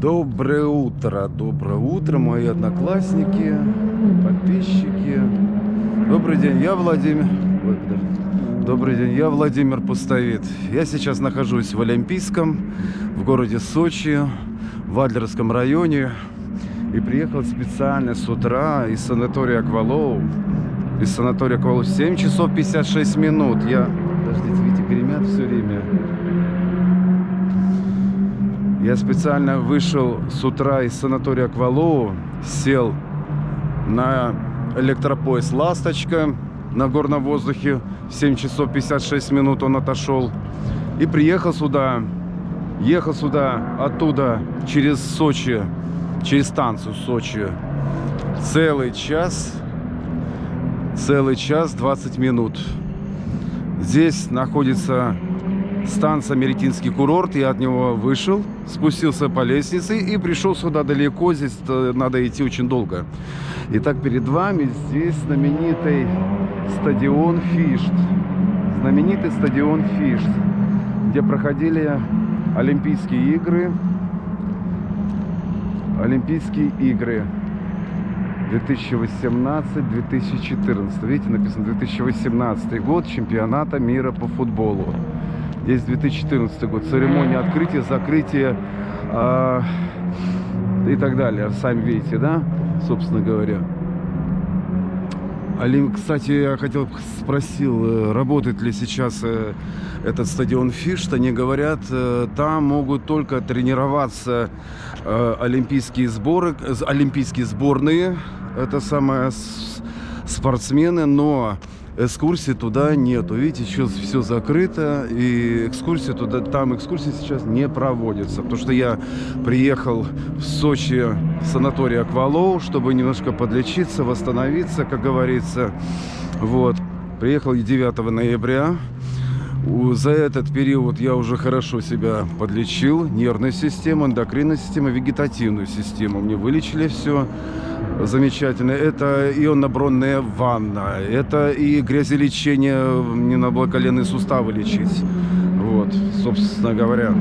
Доброе утро, доброе утро, мои одноклассники, подписчики. Добрый день, я Владимир. Ой, подожди. Добрый день, я Владимир Пустовит. Я сейчас нахожусь в Олимпийском, в городе Сочи, в Адлерском районе. И приехал специально с утра из санатория Аквалоу. Из санатория Аквалоу 7 часов 56 минут. Я... Подождите, видите, гремят все время. Я специально вышел с утра из санатория Аквалоу, сел на электропоезд «Ласточка» на горном воздухе. 7 часов 56 минут он отошел. И приехал сюда, ехал сюда оттуда через Сочи, через станцию Сочи. Целый час, целый час 20 минут. Здесь находится станция Меретинский курорт. Я от него вышел, спустился по лестнице и пришел сюда далеко. Здесь надо идти очень долго. Итак, перед вами здесь знаменитый стадион Фишт. Знаменитый стадион Фишт, где проходили Олимпийские игры. Олимпийские игры 2018-2014. Видите, написано 2018 год чемпионата мира по футболу. Здесь 2014 год. Церемония открытия, закрытия э, и так далее. Сами видите, да? Собственно говоря. Алим, кстати, я хотел спросил, э, работает ли сейчас э, этот стадион Фишт. Они говорят, э, там могут только тренироваться олимпийские сборы, олимпийские сборные, это самое спортсмены, но экскурсии туда нету. Видите, сейчас все закрыто, и экскурсии туда, там экскурсии сейчас не проводятся. Потому что я приехал в Сочи в санаторий Аквалоу, чтобы немножко подлечиться, восстановиться, как говорится. Вот. Приехал 9 ноября. За этот период я уже хорошо себя подлечил. Нервную систему, эндокринную систему, вегетативную систему. Мне вылечили все замечательно. Это ионно-бронная ванна. Это и грязелечение, не на коленные суставы лечить. Вот, собственно говоря.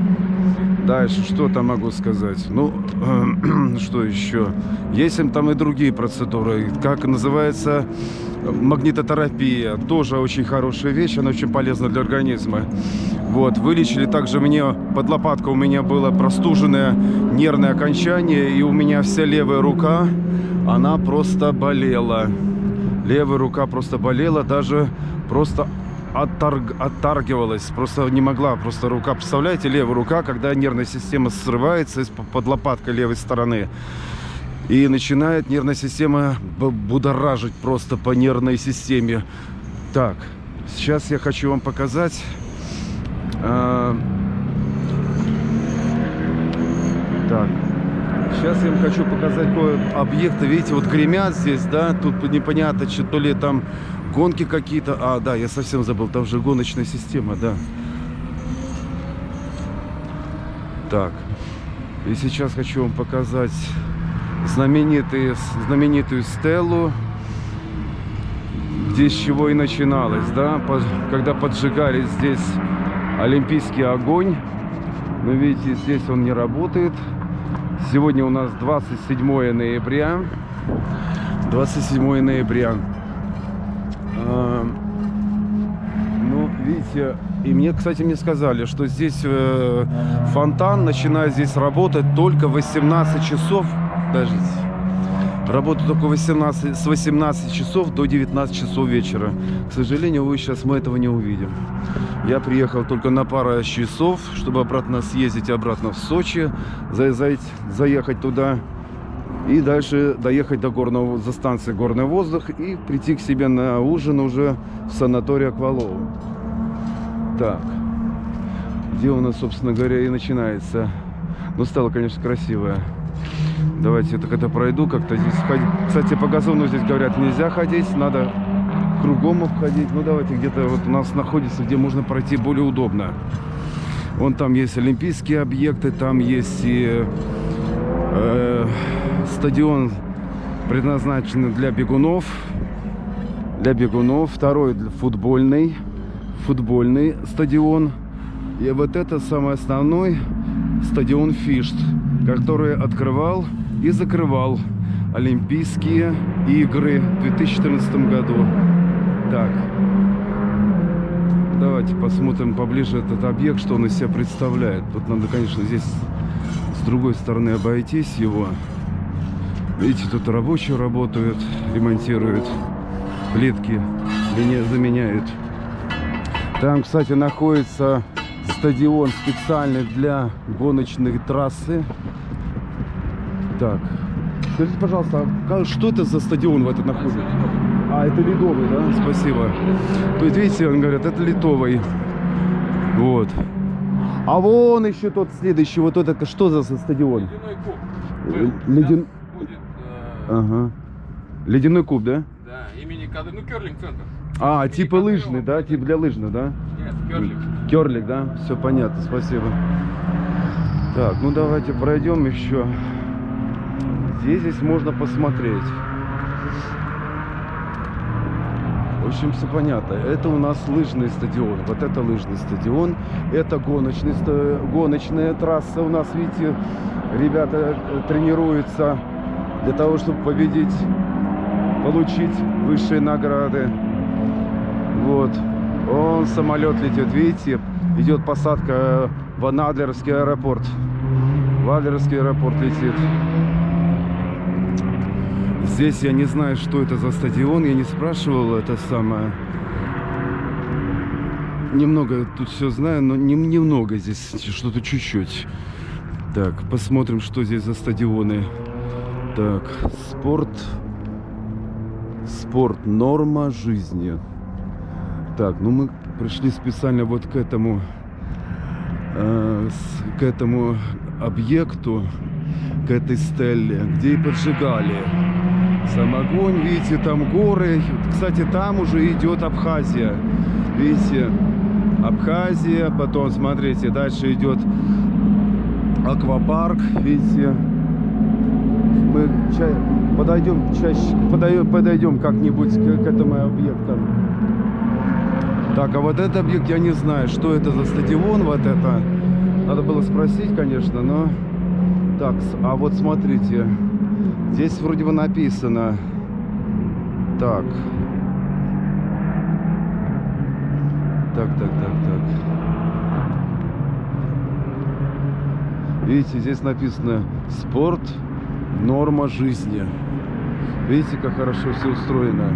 Дальше, что там могу сказать? Ну, что еще? Есть там и другие процедуры. Как называется магнитотерапия. Тоже очень хорошая вещь, она очень полезна для организма. Вот, вылечили также мне, под лопаткой у меня было простуженное нервное окончание, и у меня вся левая рука, она просто болела. Левая рука просто болела, даже просто отторг, отторгивалась, просто не могла, просто рука, представляете, левая рука, когда нервная система срывается из-под лопаткой левой стороны, и начинает нервная система будоражить просто по нервной системе. Так, сейчас я хочу вам показать... Э, так, сейчас я вам хочу показать объекты. Видите, вот гремят здесь, да, тут непонятно, что то ли там гонки какие-то. А, да, я совсем забыл, там же гоночная система, да. Так, и сейчас хочу вам показать знаменитые, знаменитую стелу, здесь чего и начиналось, да, когда поджигали здесь олимпийский огонь. Но видите, здесь он не работает. Сегодня у нас 27 ноября. 27 ноября. А, ну, видите, и мне, кстати, мне сказали, что здесь э, фонтан начинает здесь работать только в 18 часов Подождите. Работаю только 18, с 18 часов до 19 часов вечера. К сожалению, вы сейчас мы этого не увидим. Я приехал только на пару часов, чтобы обратно съездить обратно в Сочи, за, за, заехать туда и дальше доехать до горного, за станции Горный воздух и прийти к себе на ужин уже в санаторий Аквалоу. Так, где у нас, собственно говоря, и начинается. Ну, стало, конечно, красивое. Давайте это когда пройду, как-то здесь ходить. Кстати, по газону здесь говорят, нельзя ходить, надо кругом обходить. Ну, давайте где-то вот у нас находится, где можно пройти более удобно. Вон там есть олимпийские объекты, там есть и э, стадион, предназначенный для бегунов. Для бегунов. Второй футбольный, футбольный стадион. И вот это самый основной стадион Фишт который открывал и закрывал Олимпийские игры в 2014 году. Так, давайте посмотрим поближе этот объект, что он из себя представляет. Тут надо, конечно, здесь с другой стороны обойтись его. Видите, тут рабочие работают, ремонтируют плитки, заменяют. Там, кстати, находится стадион специальный для гоночной трассы. Так, скажите, пожалуйста, а что это за стадион в этом находится? А, это ледовый, да? Спасибо. То есть, видите, он говорит, это литовый. Вот. А вон еще тот следующий, вот это, что за стадион? Ледяной куб. Э. Будет, э, Ага. Ледяной куб, да? да, имени Кады, ну, керлинг-центр. А, Имени типа Кадырова лыжный, да? Типа для лыжный, да? Нет, керлинг. Керлик, да? Все понятно, спасибо. Так, ну давайте пройдем еще. Здесь, здесь можно посмотреть. В общем, все понятно. Это у нас лыжный стадион. Вот это лыжный стадион. Это гоночный, гоночная трасса. У нас, видите, ребята э, тренируются для того, чтобы победить, получить высшие награды. Вот. Он самолет летит, видите, идет посадка в Анадлерский аэропорт. В Адлерский аэропорт летит. Здесь я не знаю, что это за стадион, я не спрашивал это самое. Немного тут все знаю, но не, немного здесь, что-то чуть-чуть. Так, посмотрим, что здесь за стадионы. Так, спорт. Спорт. Норма жизни. Так, ну мы пришли специально вот к этому, э, с- к этому объекту, к этой стелле, где и поджигали. Сам огонь, видите, там горы. Кстати, там уже идет Абхазия. Видите, Абхазия, потом, смотрите, дальше идет аквапарк, видите. Мы ча- подойдем чаще, подойдем, подойдем как-нибудь к, к этому объекту. Так, а вот этот объект я не знаю, что это за стадион, вот это. Надо было спросить, конечно, но... Так, а вот смотрите, здесь вроде бы написано... Так. Так, так, так, так. Видите, здесь написано «Спорт – норма жизни». Видите, как хорошо все устроено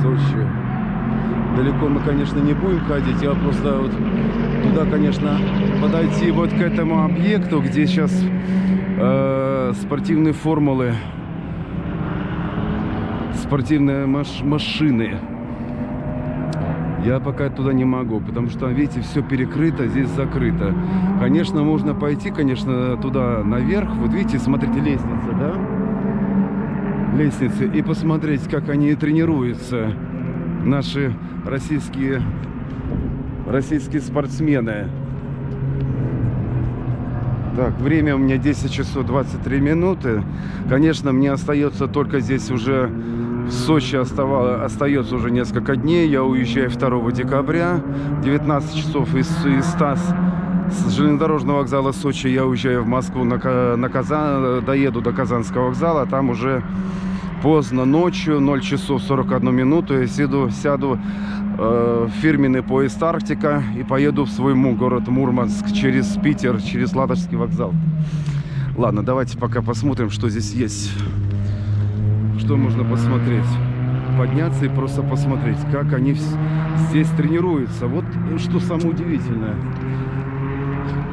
Сочи. Далеко мы, конечно, не будем ходить. Я просто вот туда, конечно, подойти вот к этому объекту, где сейчас э, спортивные формулы, спортивные маш- машины. Я пока туда не могу, потому что, видите, все перекрыто, здесь закрыто. Конечно, можно пойти, конечно, туда наверх. Вот видите, смотрите, лестница, да? Лестницы. И посмотреть, как они тренируются, наши российские, российские спортсмены. Так, время у меня 10 часов 23 минуты. Конечно, мне остается только здесь уже в Сочи оставало, остается уже несколько дней. Я уезжаю 2 декабря. 19 часов из, из с железнодорожного вокзала Сочи я уезжаю в Москву на, на Казан, доеду до Казанского вокзала. Там уже поздно ночью, 0 часов 41 минуту. Я сяду, сяду э, фирменный поезд Арктика и поеду в свой город Мурманск через Питер, через Ладожский вокзал. Ладно, давайте пока посмотрим, что здесь есть. Что можно посмотреть? Подняться и просто посмотреть, как они здесь тренируются. Вот что самое удивительное.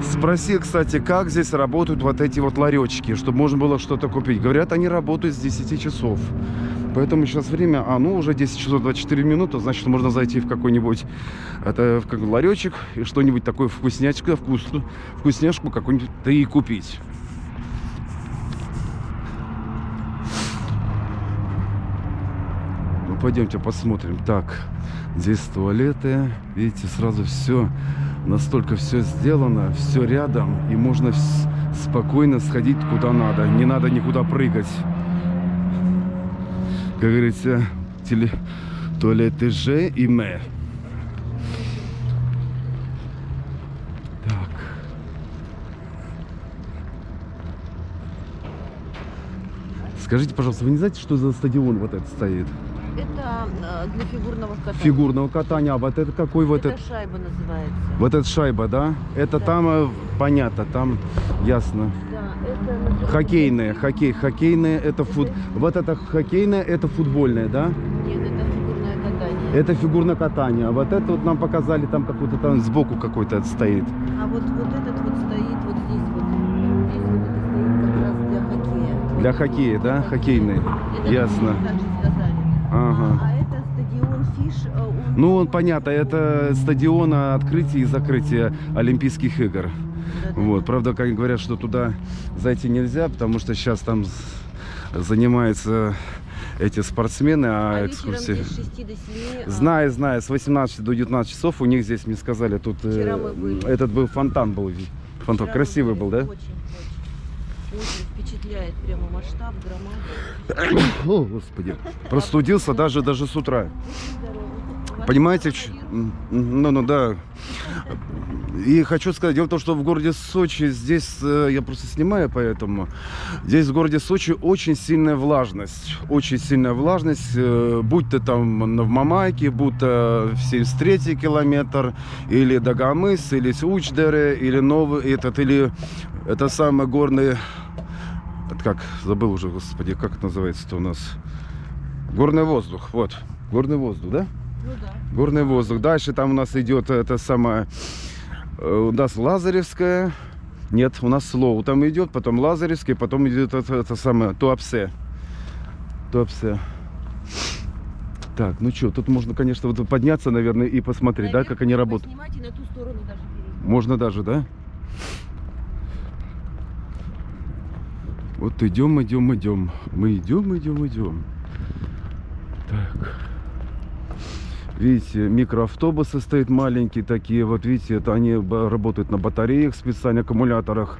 Спросил, кстати, как здесь работают вот эти вот ларечки, чтобы можно было что-то купить. Говорят, они работают с 10 часов. Поэтому сейчас время, а ну уже 10 часов 24 минуты, значит можно зайти в какой-нибудь это, в как ларечек и что-нибудь такое вкуснячку, вкусную, вкусняшку какую-нибудь да и купить. Ну пойдемте посмотрим. Так, здесь туалеты, видите, сразу все настолько все сделано, все рядом, и можно спокойно сходить куда надо. Не надо никуда прыгать как говорится, теле... туалет же и мэ. Так. Скажите, пожалуйста, вы не знаете, что за стадион вот этот стоит? Это э, для фигурного катания. Фигурного катания. А вот это какой вот это? Это шайба называется. Вот это шайба, да? Это да. там, э, понятно, там ясно. Да. Хоккейные, хоккей, хоккейные, это фут... Вот это хоккейное, это футбольное, да? Нет, это фигурное катание. Это фигурное катание. А вот это вот нам показали, там какой-то там сбоку какой-то стоит. А вот, вот этот вот стоит вот здесь вот. Здесь вот это стоит как раз для хоккея. Для хоккея, да? Хоккейный. Это Ясно. Ага. А это стадион Фиш. э, он- Ну, он понятно, это стадион открытия и закрытия Олимпийских игр. Вот, правда, как говорят, что туда зайти нельзя, потому что сейчас там занимаются эти спортсмены, а, А экскурсии. здесь с 6 до 7. а, Знаю, знаю, с 18 до 19 часов у них здесь, мне сказали, тут э, этот был фонтан был. Фонтан вчера красивый был, да? Очень, очень. Очень впечатляет прямо масштаб, громада. О, господи. Простудился даже, даже с утра. Понимаете, ну, ну да. И хочу сказать, дело в том, что в городе Сочи, здесь, э, я просто снимаю, поэтому, здесь в городе Сочи очень сильная влажность, очень сильная влажность, э, будь ты там в Мамайке, будь то в 73 километр, или Дагомыс, или Сучдере, или Новый, этот, или это самый горный, это как, забыл уже, господи, как это называется-то у нас, горный воздух, вот, горный воздух, да? Ну да. Горный воздух. Дальше там у нас идет это самое... э, У нас Лазаревская. Нет, у нас Слоу там идет, потом Лазаревская, потом идет это, это самое Туапсе. Туапсе. Так, ну что, тут можно, конечно, вот подняться, наверное, и посмотреть, да, как они работают. Даже. Можно даже, да? Вот идем, идем, идем. Мы идем, идем, идем. Так. Видите, микроавтобусы стоят маленькие такие. Вот видите, это они работают на батареях, специальных аккумуляторах.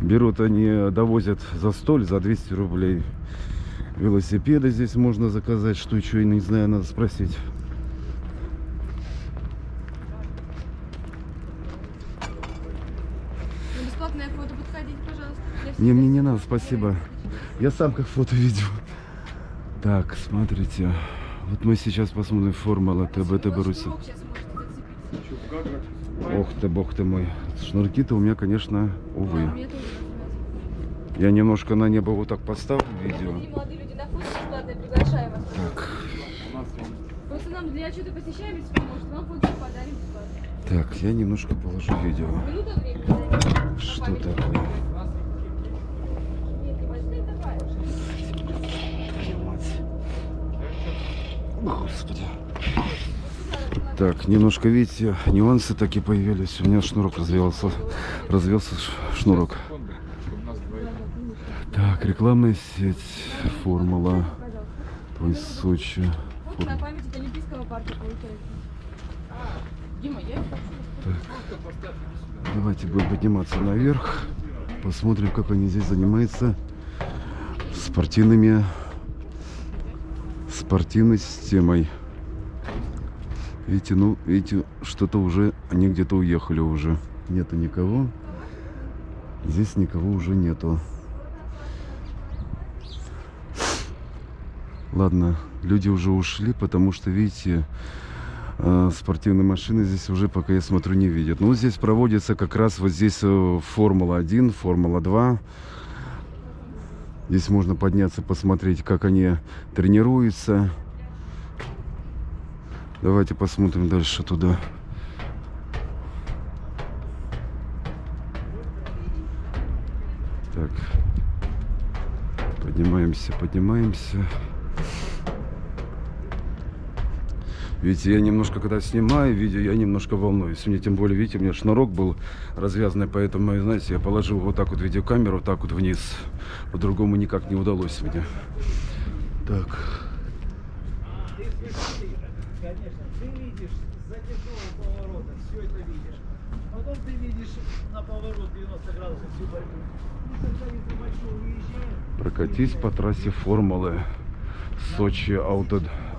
Берут они, довозят за столь, за 200 рублей. Велосипеды здесь можно заказать. Что еще, не знаю, надо спросить. На бесплатное фото подходите, пожалуйста. Я Не, мне не надо, спасибо. Я сам как фото видео. Так, смотрите. Вот мы сейчас посмотрим формула ТБ, зацепить. Ох ты, бог ты мой. Шнурки-то у меня, конечно, увы. нравится. Я немножко на небо вот так поставлю видео. Так, Просто нам для отчета посещаемости поможет, вам фото подарим бесплатно. так, я немножко положу видео. Что такое? Нет, не возьми, давай. Господи. Так, немножко, видите, нюансы такие появились. У меня шнурок развелся. Развелся шнурок. Так, рекламная сеть. Формула. Твой Сочи. Их хочу. Давайте будем подниматься наверх. Посмотрим, как они здесь занимаются спортивными спортивной системой. Видите, ну, видите, что-то уже, они где-то уехали уже. Нету никого. Здесь никого уже нету. Ладно, люди уже ушли, потому что, видите, э, спортивные машины здесь уже, пока я смотрю, не видят. Ну, здесь проводится как раз вот здесь э, Формула-1, Формула-2. Здесь можно подняться, посмотреть, как они тренируются. Давайте посмотрим дальше туда. Так. Поднимаемся, поднимаемся. Видите, я немножко, когда снимаю видео, я немножко волнуюсь. Мне тем более, видите, у меня шнурок был развязанный, поэтому, знаете, я положил вот так вот видеокамеру, вот так вот вниз. По-другому никак не удалось мне. Так. Конечно, ты видишь с затяжного поворота, все это видишь. Потом ты видишь на поворот 90 градусов всю борьбу. И когда из-за большого выезжаем, Прокатись по трассе формулы Сочи.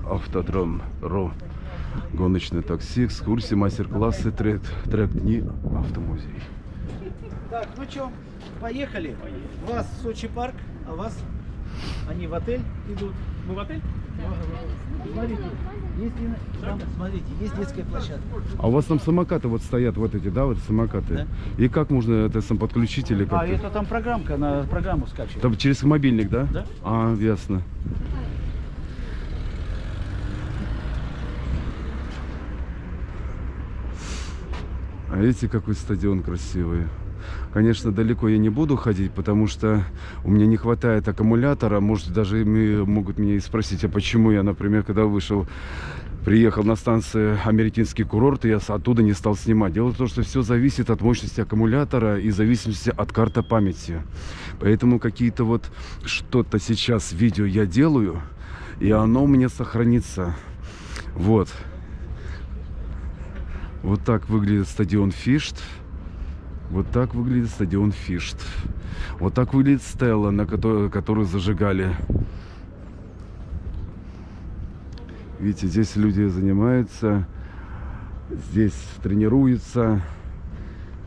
Автодром РО. Гоночное такси, экскурсии, мастер-классы, трек, трек дни, автомузей. Так, ну что, поехали. Вас Сочи парк, а вас Они в отель идут. Мы в отель? Смотрите, есть, там, смотрите, есть детская площадка. А у вас там самокаты вот стоят, вот эти, да, вот самокаты? И как можно это сам подключить или как? А это там программка, на программу скачивает. Там через мобильник, да? Да. А, ясно. А видите, какой стадион красивый. Конечно, далеко я не буду ходить, потому что у меня не хватает аккумулятора. Может, даже могут меня и спросить, а почему я, например, когда вышел, приехал на станцию Американский курорт, я с- оттуда не стал снимать. Дело в том, что все зависит от мощности аккумулятора и зависимости от карты памяти. Поэтому какие-то вот что-то сейчас видео я делаю, и оно у меня сохранится. Вот. Вот так выглядит стадион Фишт. Вот так выглядит стадион Фишт. Вот так выглядит стелла, на которую, которую зажигали. Видите, здесь люди занимаются, здесь тренируются.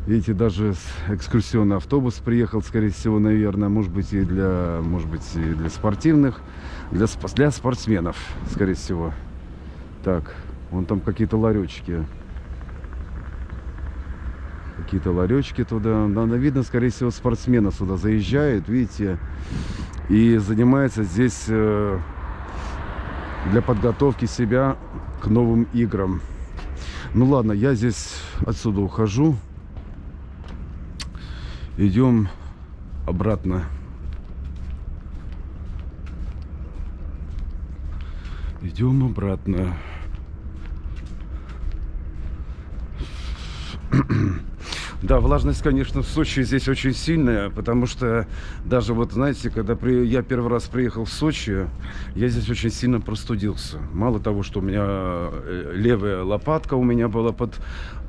Видите, даже экскурсионный автобус приехал, скорее всего, наверное, может быть и для, может быть и для спортивных, для, для спортсменов, скорее всего. Так, вон там какие-то ларечки. Какие-то ларечки туда. Надо видно, скорее всего, спортсмены сюда заезжают, видите, и занимается здесь э, для подготовки себя к новым играм. Ну ладно, я здесь отсюда ухожу. Идем обратно. Идем обратно. Да, влажность, конечно, в Сочи здесь очень сильная, потому что даже вот, знаете, когда при- я первый раз приехал в Сочи, я здесь очень сильно простудился. Мало того, что у меня э, левая лопатка у меня была под,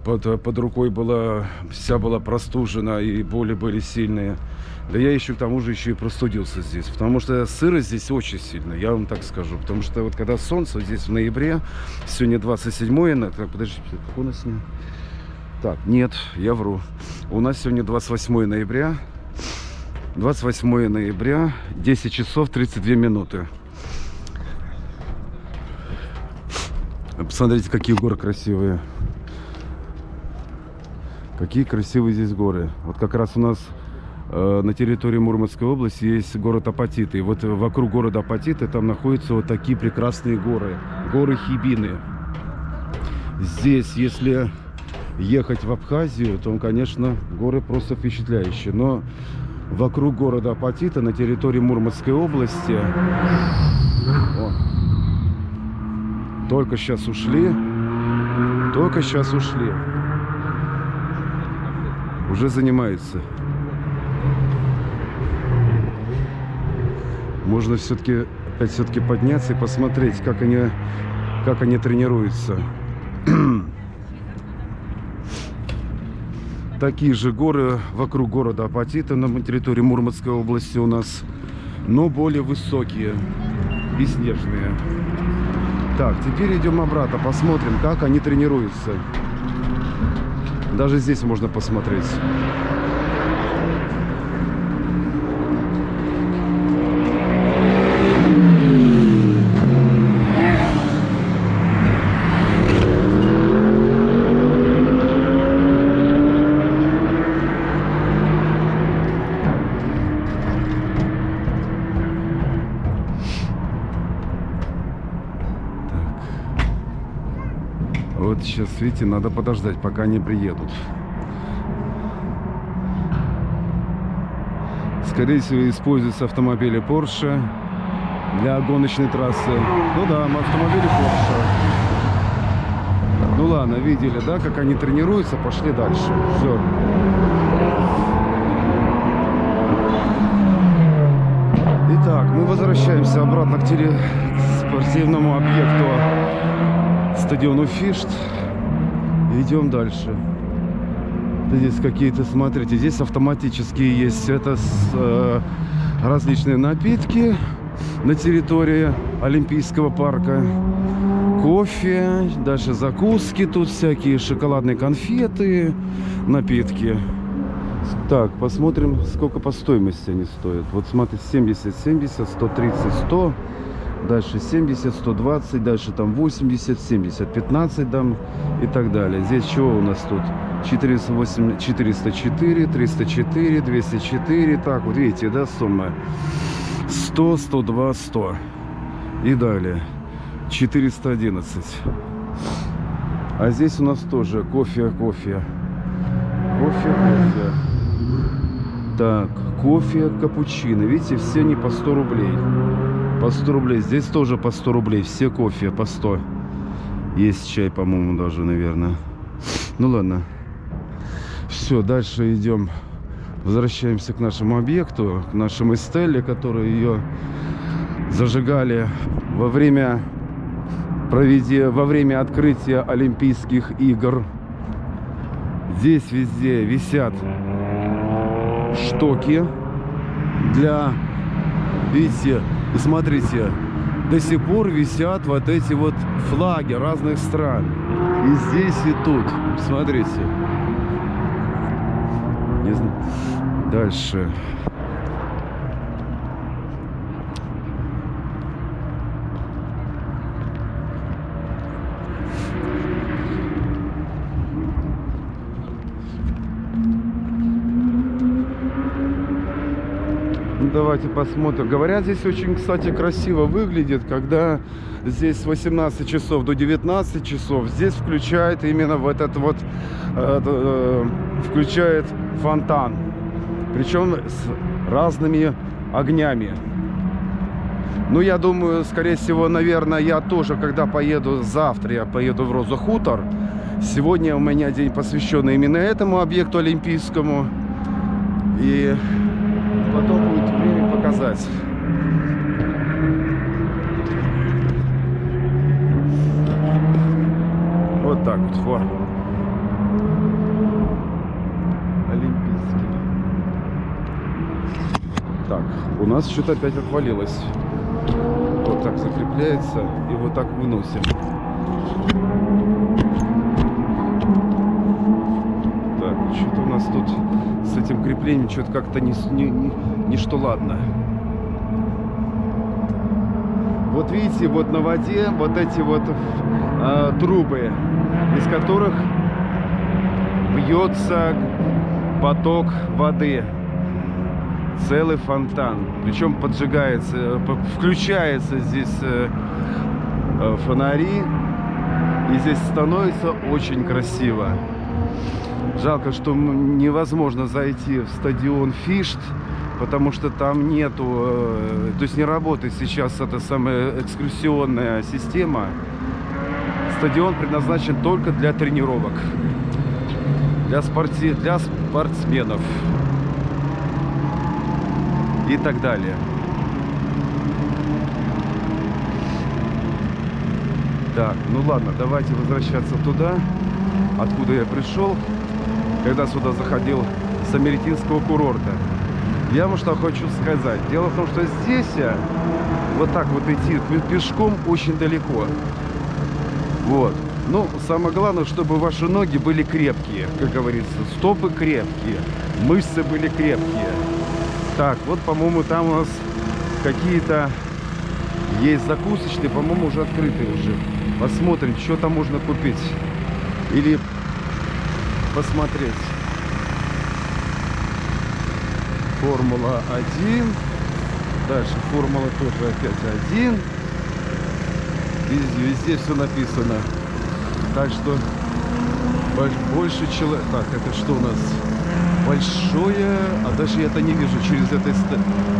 под, под рукой, была, вся была простужена и боли были сильные. Да я еще к тому же еще и простудился здесь, потому что сырость здесь очень сильная, я вам так скажу. Потому что вот когда солнце здесь в ноябре, сегодня 27 на- так, подождите, как у нас сегодня? Так, нет, я вру. У нас сегодня 28 ноября. 28 ноября, 10 часов 32 минуты. Посмотрите, какие горы красивые. Какие красивые здесь горы. Вот как раз у нас э, на территории Мурманской области есть город Апатиты. И вот вокруг города Апатиты там находятся вот такие прекрасные горы. Горы Хибины. Здесь, если ехать в Абхазию, то, конечно, горы просто впечатляющие. Но вокруг города Апатита на территории Мурманской области О, только сейчас ушли. Только сейчас ушли. Уже занимаются. Можно все-таки опять все-таки подняться и посмотреть, как они, как они тренируются. Такие же горы вокруг города Апатита на территории Мурманской области у нас, но более высокие и снежные. Так, теперь идем обратно, посмотрим, как они тренируются. Даже здесь можно посмотреть. Вот сейчас, видите, надо подождать, пока они приедут. Скорее всего, используются автомобили Porsche для гоночной трассы. Ну да, автомобили Porsche. Ну ладно, видели, да, как они тренируются, пошли дальше. Все. Итак, мы возвращаемся обратно к теле- к спортивному объекту стадиону Фишт. Идем дальше. Здесь какие-то, смотрите, здесь автоматические есть это с, э, различные напитки на территории Олимпийского парка. Кофе, дальше закуски тут всякие, шоколадные конфеты, напитки. Так, посмотрим, сколько по стоимости они стоят. Вот смотри, 70, 70, 130, 100. Дальше 70, 120, дальше там 80, 70, 15 дам и так далее. Здесь чего у нас тут? 408, 404, 304, 204. Так, вот видите, да, сумма? 100, 102, 100. И далее. 411. А здесь у нас тоже кофе, кофе. Кофе, кофе. Так, кофе, капучино. Видите, все они по 100 рублей. По 100 рублей. Здесь тоже по 100 рублей. Все кофе по 100. Есть чай, по-моему, даже, наверное. Ну ладно. Все, дальше идем. Возвращаемся к нашему объекту, к нашему Эстелле, которую ее зажигали во время, проведе, во время открытия Олимпийских игр. Здесь везде висят штоки для, видите, смотрите, до сих пор висят вот эти вот флаги разных стран. И здесь, и тут. Смотрите. Не знаю. Дальше. Давайте посмотрим. Говорят, здесь очень, кстати, красиво выглядит, когда здесь с 18 часов до 19 часов здесь включает именно в этот вот, э, э, включает фонтан. Причем с разными огнями. Ну, я думаю, скорее всего, наверное, я тоже, когда поеду завтра, я поеду в Розу Хутор. Сегодня у меня день посвященный именно этому объекту олимпийскому. И потом будет показать. Вот так вот, во. Олимпийский. Так, у нас что-то опять отвалилось. Вот так закрепляется и вот так выносим. Так, что-то у нас тут с этим креплением что-то как-то не, не, не, не что ладно. Вот видите, вот на воде вот эти вот э, трубы, из которых бьется поток воды. Целый фонтан. Причем поджигается, э, включается здесь э, э, фонари. И здесь становится очень красиво. Жалко, что невозможно зайти в стадион Фишт, потому что там нету, э, то есть не работает сейчас эта самая экскурсионная система. Стадион предназначен только для тренировок, для, спорти... для спортсменов и так далее. Так, ну ладно, давайте возвращаться туда, откуда я пришел, когда сюда заходил с Америтинского курорта. Я вам что хочу сказать. Дело в том, что здесь вот так вот идти пе- пешком очень далеко. Вот. Ну, самое главное, чтобы ваши ноги были крепкие, как говорится. Стопы крепкие, мышцы были крепкие. Так, вот, по-моему, там у нас какие-то есть закусочные, по-моему, уже открытые уже. Посмотрим, что там можно купить. Или посмотреть. Формула 1. Дальше формула тоже опять 1. Везде, везде все написано. Так что больш- больше человек... Так, это что у нас? Большое... А даже я это не вижу. Через это,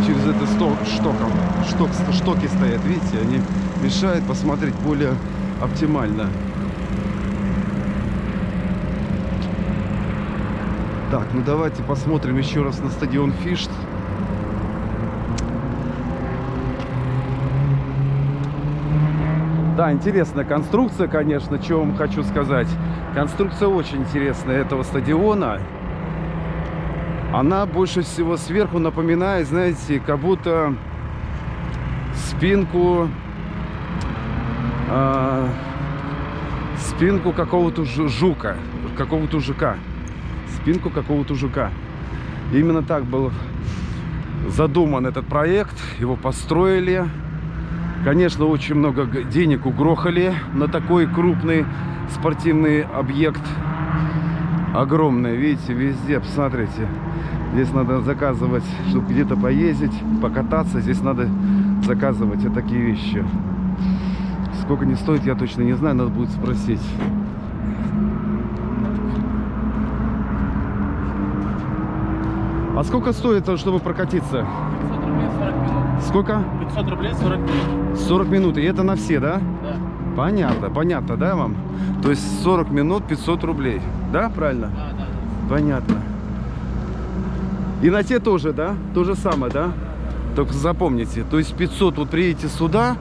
через это сто... штоком. Шток, штоки стоят, видите? Они мешают посмотреть более оптимально. Так, ну давайте посмотрим еще раз на стадион Фишт. Да, интересная конструкция, конечно, что вам хочу сказать. Конструкция очень интересная этого стадиона. Она больше всего сверху напоминает, знаете, как будто спинку а, спинку какого-то жу- жука, какого-то жука, спинку какого-то жука. Именно так был задуман этот проект. Его построили. Конечно, очень много денег угрохали на такой крупный спортивный объект. Огромный, видите, везде, посмотрите. Здесь надо заказывать, чтобы где-то поездить, покататься. Здесь надо заказывать вот такие вещи. Сколько не стоит, я точно не знаю, надо будет спросить. А сколько стоит, э, чтобы прокатиться? 500 рублей 40 минут. Сколько? 500 рублей 40 минут. 40 минут. И это на все, да? Да. Понятно, понятно, да, вам? То есть 40 минут 500 рублей. Да, правильно? Да, да, да. Понятно. И на те тоже, да? То же самое, да? Только запомните, то есть 500, вот приедете сюда,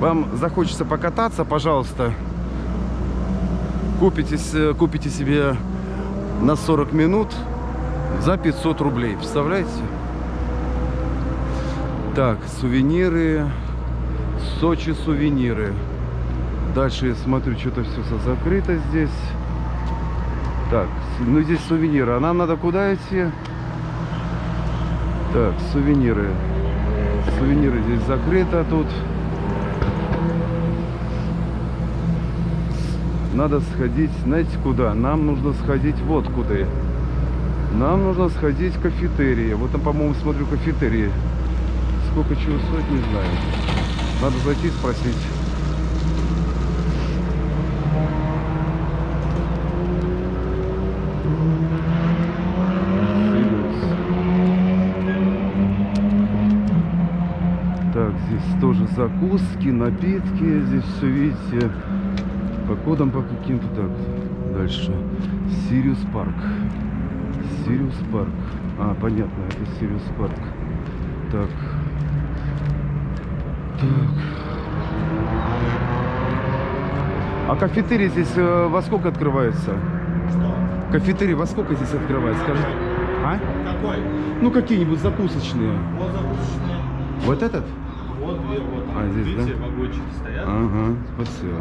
вам захочется покататься, пожалуйста, купите, с- купите себе на 40 минут за 500 рублей. Представляете? Так, сувениры. Сочи сувениры. Дальше я смотрю, что-то все закрыто здесь. Так, ну здесь сувениры. А нам надо куда идти? Так, сувениры. Сувениры здесь закрыто тут. Надо сходить, знаете куда? Нам нужно сходить вот куда. Нам нужно сходить в кафетерии. Вот там, по-моему, смотрю кафетерии. Сколько чего стоит, не знаю. Надо зайти спросить. Так, здесь тоже закуски, напитки. Здесь все, видите, по кодам по каким-то. Так, дальше. Сириус Парк. Сириус Парк. А, понятно, это Сириус Парк. Так. Так. А кафетерий здесь э, во сколько открывается? Что? Кафетерий во сколько здесь открывается? Скажи. А? Какой? Ну, какие-нибудь закусочные. Вот закусочные. Вот этот? Вот две, вот. А, здесь, Видите, да? вагончики стоят. Ага, спасибо.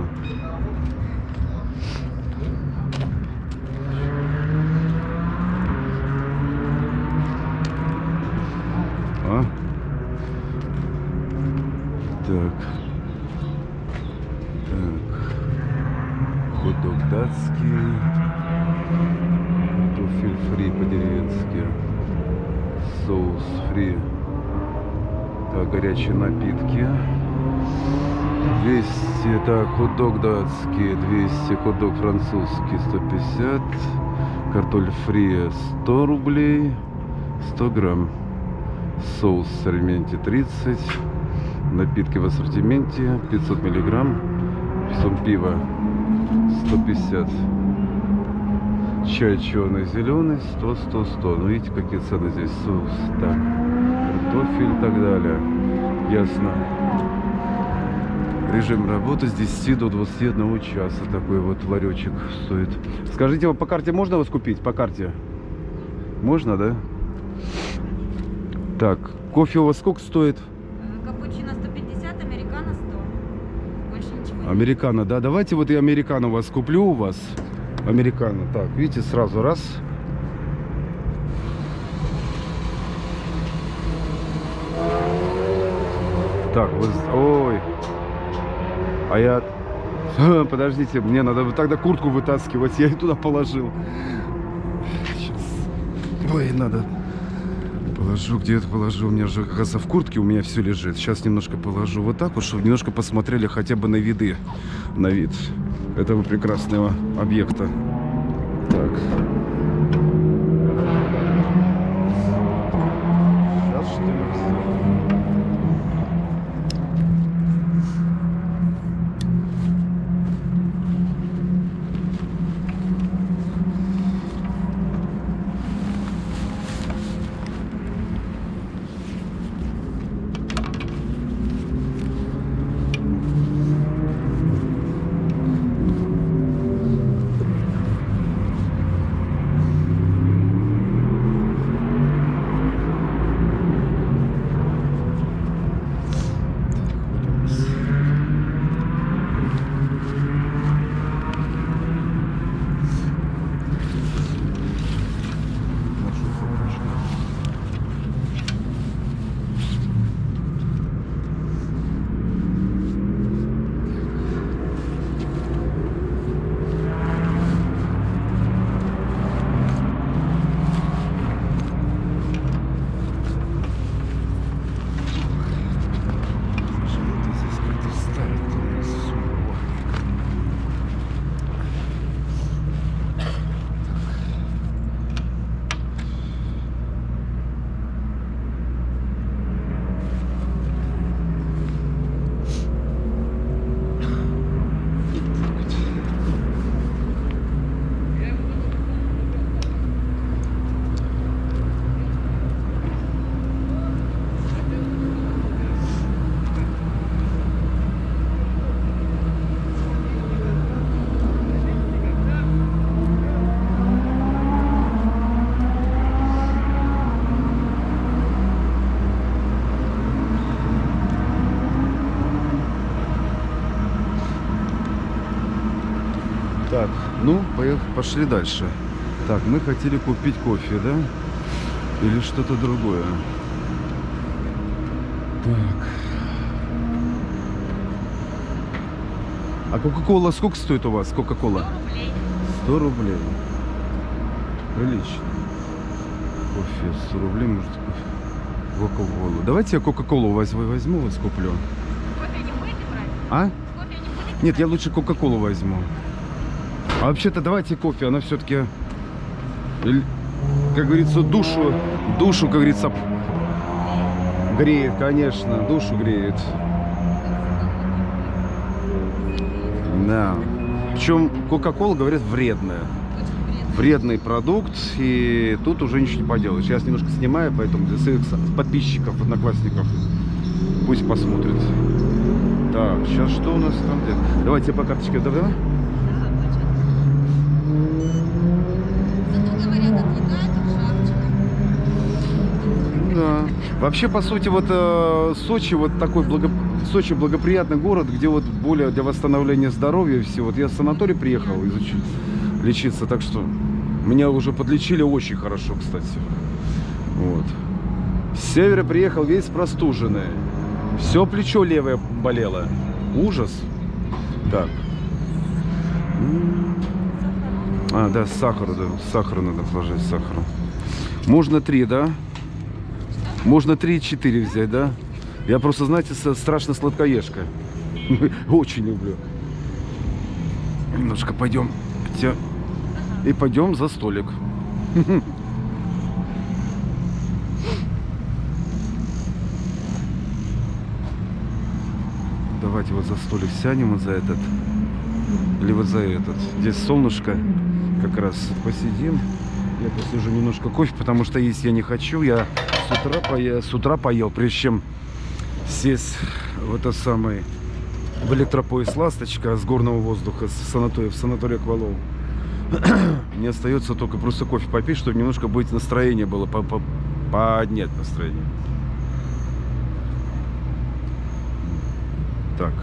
Фри. Так, горячие напитки. 200, так, хот-дог датский, 200, хот-дог французский, 150, картофель фри 100 рублей, 100 грамм, соус в ассортименте 30, напитки в ассортименте 500 миллиграмм, потом пиво 150, чай черный, зеленый 100, 100, 100, ну видите, какие цены здесь, соус, так, картофель и так далее, ясно. Режим работы с 10 до 21 часа. Такой вот ларечек стоит. Скажите, по карте можно вас купить? По карте? Можно, да? Так, кофе у вас сколько стоит? Э, Капучино 150, американо 100. Больше ничего. Американо, да? Давайте вот я американо у вас куплю у вас. Американо. Так, видите, сразу раз. Так, вот, ой. А я... Подождите, мне надо тогда куртку вытаскивать. Я ее туда положил. Сейчас. Ой, надо... Положу, где это положу? У меня же, оказывается, в куртке у меня все лежит. Сейчас немножко положу вот так вот, чтобы немножко посмотрели хотя бы на виды, на вид этого прекрасного объекта. Так. Пошли дальше. Так, мы хотели купить кофе, да? Или что-то другое. Так. А Кока-Кола сколько стоит у вас? Кока-Кола? 100 рублей. Прилично. Кофе 100 рублей, может, кофе. Кока-Колу. Давайте я Кока-Колу возьму, возьму, вас куплю. Кофе не будете брать? А? Кофе не будете? Нет, я лучше Кока-Колу возьму. А вообще-то давайте кофе, она все-таки, как говорится, душу, душу, как говорится, греет, конечно, душу греет. Да. Причем Кока-Кола, говорят, вредная. Вредный продукт, и тут уже ничего не поделаешь. Я немножко снимаю, поэтому для своих подписчиков, одноклассников пусть посмотрят. Так, сейчас что у нас там? Давайте по карточке, да? Зато говорят, отвлекает от шапчика. Да. Вообще, по сути, вот э, Сочи вот такой благо... Сочи благоприятный город, где вот более для восстановления здоровья все. Вот я в санаторий приехал изучить, лечиться, так что меня уже подлечили очень хорошо, кстати. Вот. С севера приехал весь простуженный. Все плечо левое болело. Ужас. Так. А, да, сахар, да. Сахар надо положить, сахару. Можно три, да? Можно 3-4 взять, да? Я просто, знаете, страшно сладкоежка. Очень люблю. Немножко пойдем. И пойдем за столик. Давайте вот за столик сядем вот за этот. Или вот за этот. Здесь солнышко. Как раз посидим. Я посижу немножко кофе, потому что есть я не хочу. Я с утра, поел, с утра поел, прежде чем сесть в это самый в электропоезд «Ласточка» с горного воздуха, с санатория, в санаторий Аквалол. Мне остается только просто кофе попить, чтобы немножко быть настроение было, по- по- поднять настроение. Так.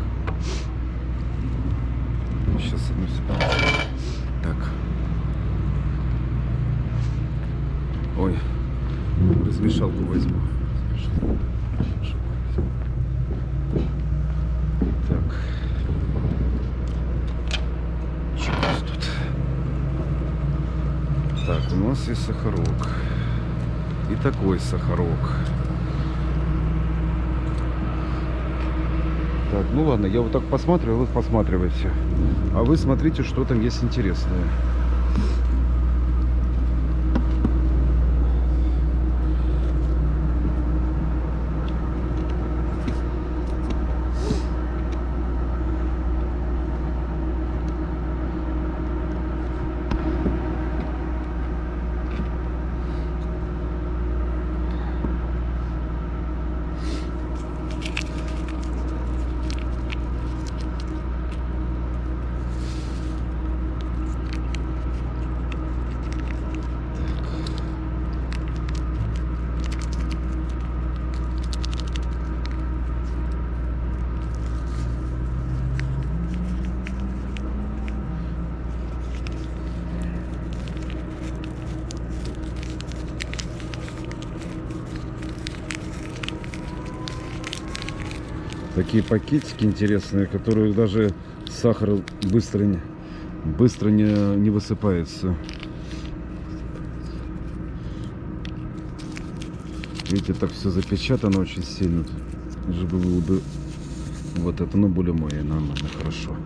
Сейчас, одну секунду. Так. Ой, размешалку возьму. Так. Что у нас тут? Так, у нас есть сахарок. И такой сахарок. Так, ну ладно, я вот так посматриваю, вы посматривайте. А вы смотрите, что там есть интересное. Такие пакетики интересные, которые даже сахар быстро не, быстро не, не высыпается. Видите, так все запечатано очень сильно. Чтобы было бы вот это, ну, более мое, нормально, хорошо.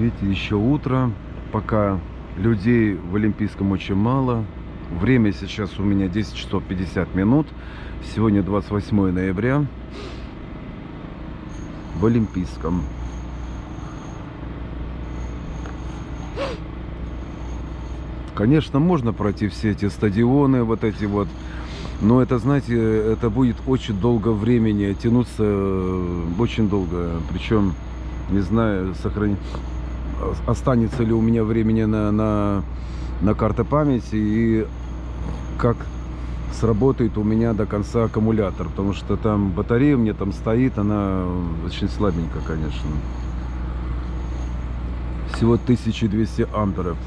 Видите, еще утро, пока людей в Олимпийском очень мало. Время сейчас у меня 10 часов 50 минут. Сегодня 28 ноября. в Олимпийском. Конечно, можно пройти все эти стадионы, вот эти вот, но это, знаете, это будет очень долго времени тянуться, э, очень долго. Причем, не знаю, сохрани... останется ли у меня времени на, на, на карты памяти и как сработает у меня до конца аккумулятор, потому что там батарея меня там стоит, она очень слабенькая, конечно. Всего 1200 амперов.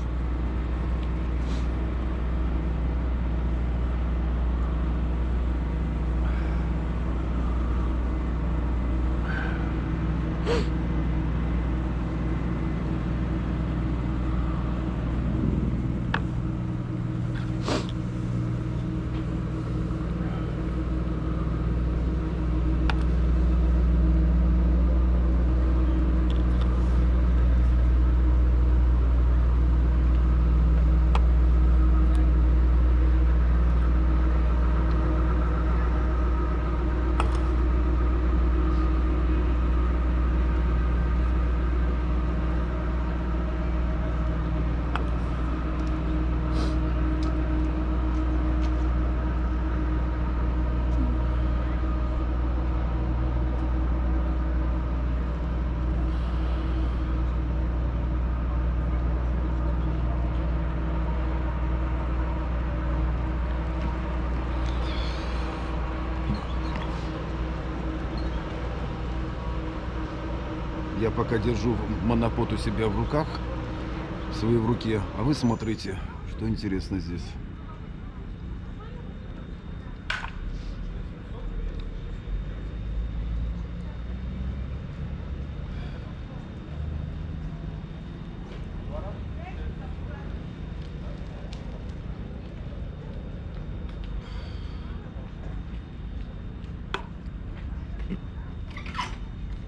Я пока держу монопод у себя в руках, свои в руке, а вы смотрите, что интересно здесь.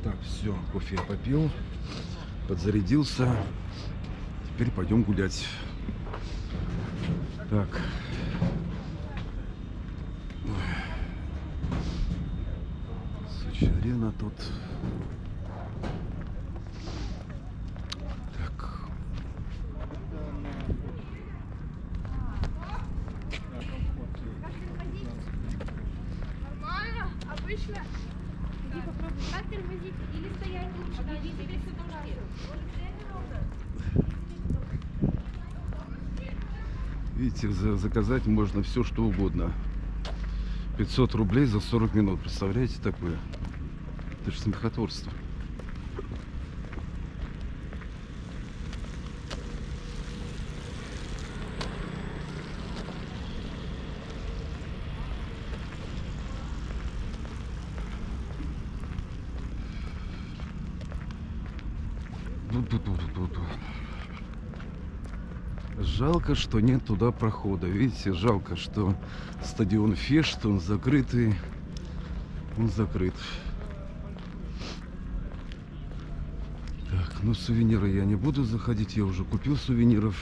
Так, все, кофе я попил, подзарядился. Теперь пойдем гулять. Так. Сочи арена тут. Так. Нормально, обычно. Иди попробуй. Как тормозить? Или стоять лучше? Иди тебе все Видите, за- заказать можно все, что угодно. 500 рублей за 40 минут. Представляете такое? Это же смехотворство. Жалко, что нет туда прохода. Видите, жалко, что стадион Фешт, он закрытый. Он закрыт. Так, ну сувениры я не буду заходить, я уже купил сувениров.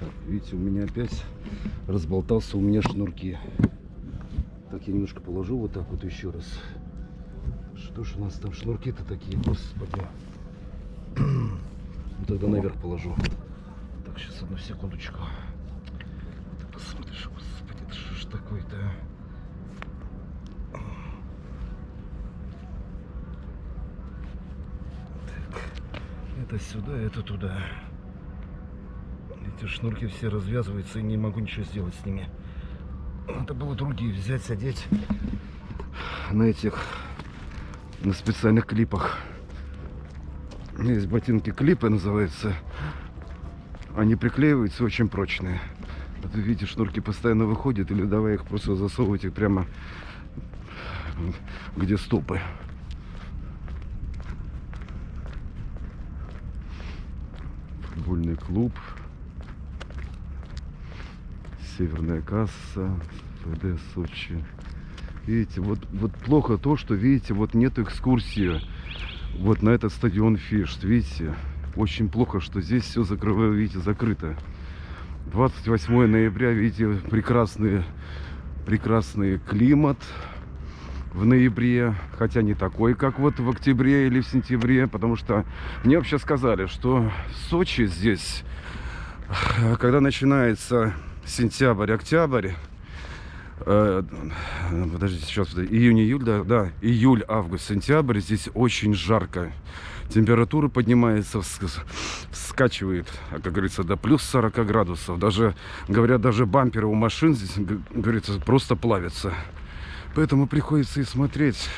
Так, видите, у меня опять разболтался у меня шнурки. Так, я немножко положу вот так вот еще раз. Что ж у нас там шнурки-то такие, господи. Ну, тогда наверх положу. Так, сейчас одну секундочку. Ты посмотришь, господи, это что ж такое-то? Так, это сюда, это туда. Эти шнурки все развязываются, и не могу ничего сделать с ними. Надо было другие взять, одеть на этих, на специальных клипах. Есть ботинки клипы называются. Они приклеиваются очень прочные. Вот вы видите, шнурки постоянно выходят, или давай их просто засовывать их прямо где стопы. Футбольный клуб. Северная касса, ФД Сочи. Видите, вот, вот плохо то, что, видите, вот нет экскурсии вот на этот стадион Фишт, видите. Очень плохо, что здесь все закрываю, видите, закрыто. 28 ноября, видите, прекрасный, прекрасный климат в ноябре, хотя не такой, как вот в октябре или в сентябре, потому что мне вообще сказали, что в Сочи здесь, когда начинается сентябрь-октябрь, э, подождите, сейчас, июнь-июль, да, да, июль, август, сентябрь, здесь очень жарко. Температура поднимается, вс- вскачивает, а, как говорится, до плюс 40 градусов. Даже, говорят, даже бамперы у машин здесь, говорится, просто плавятся. Поэтому приходится и смотреть,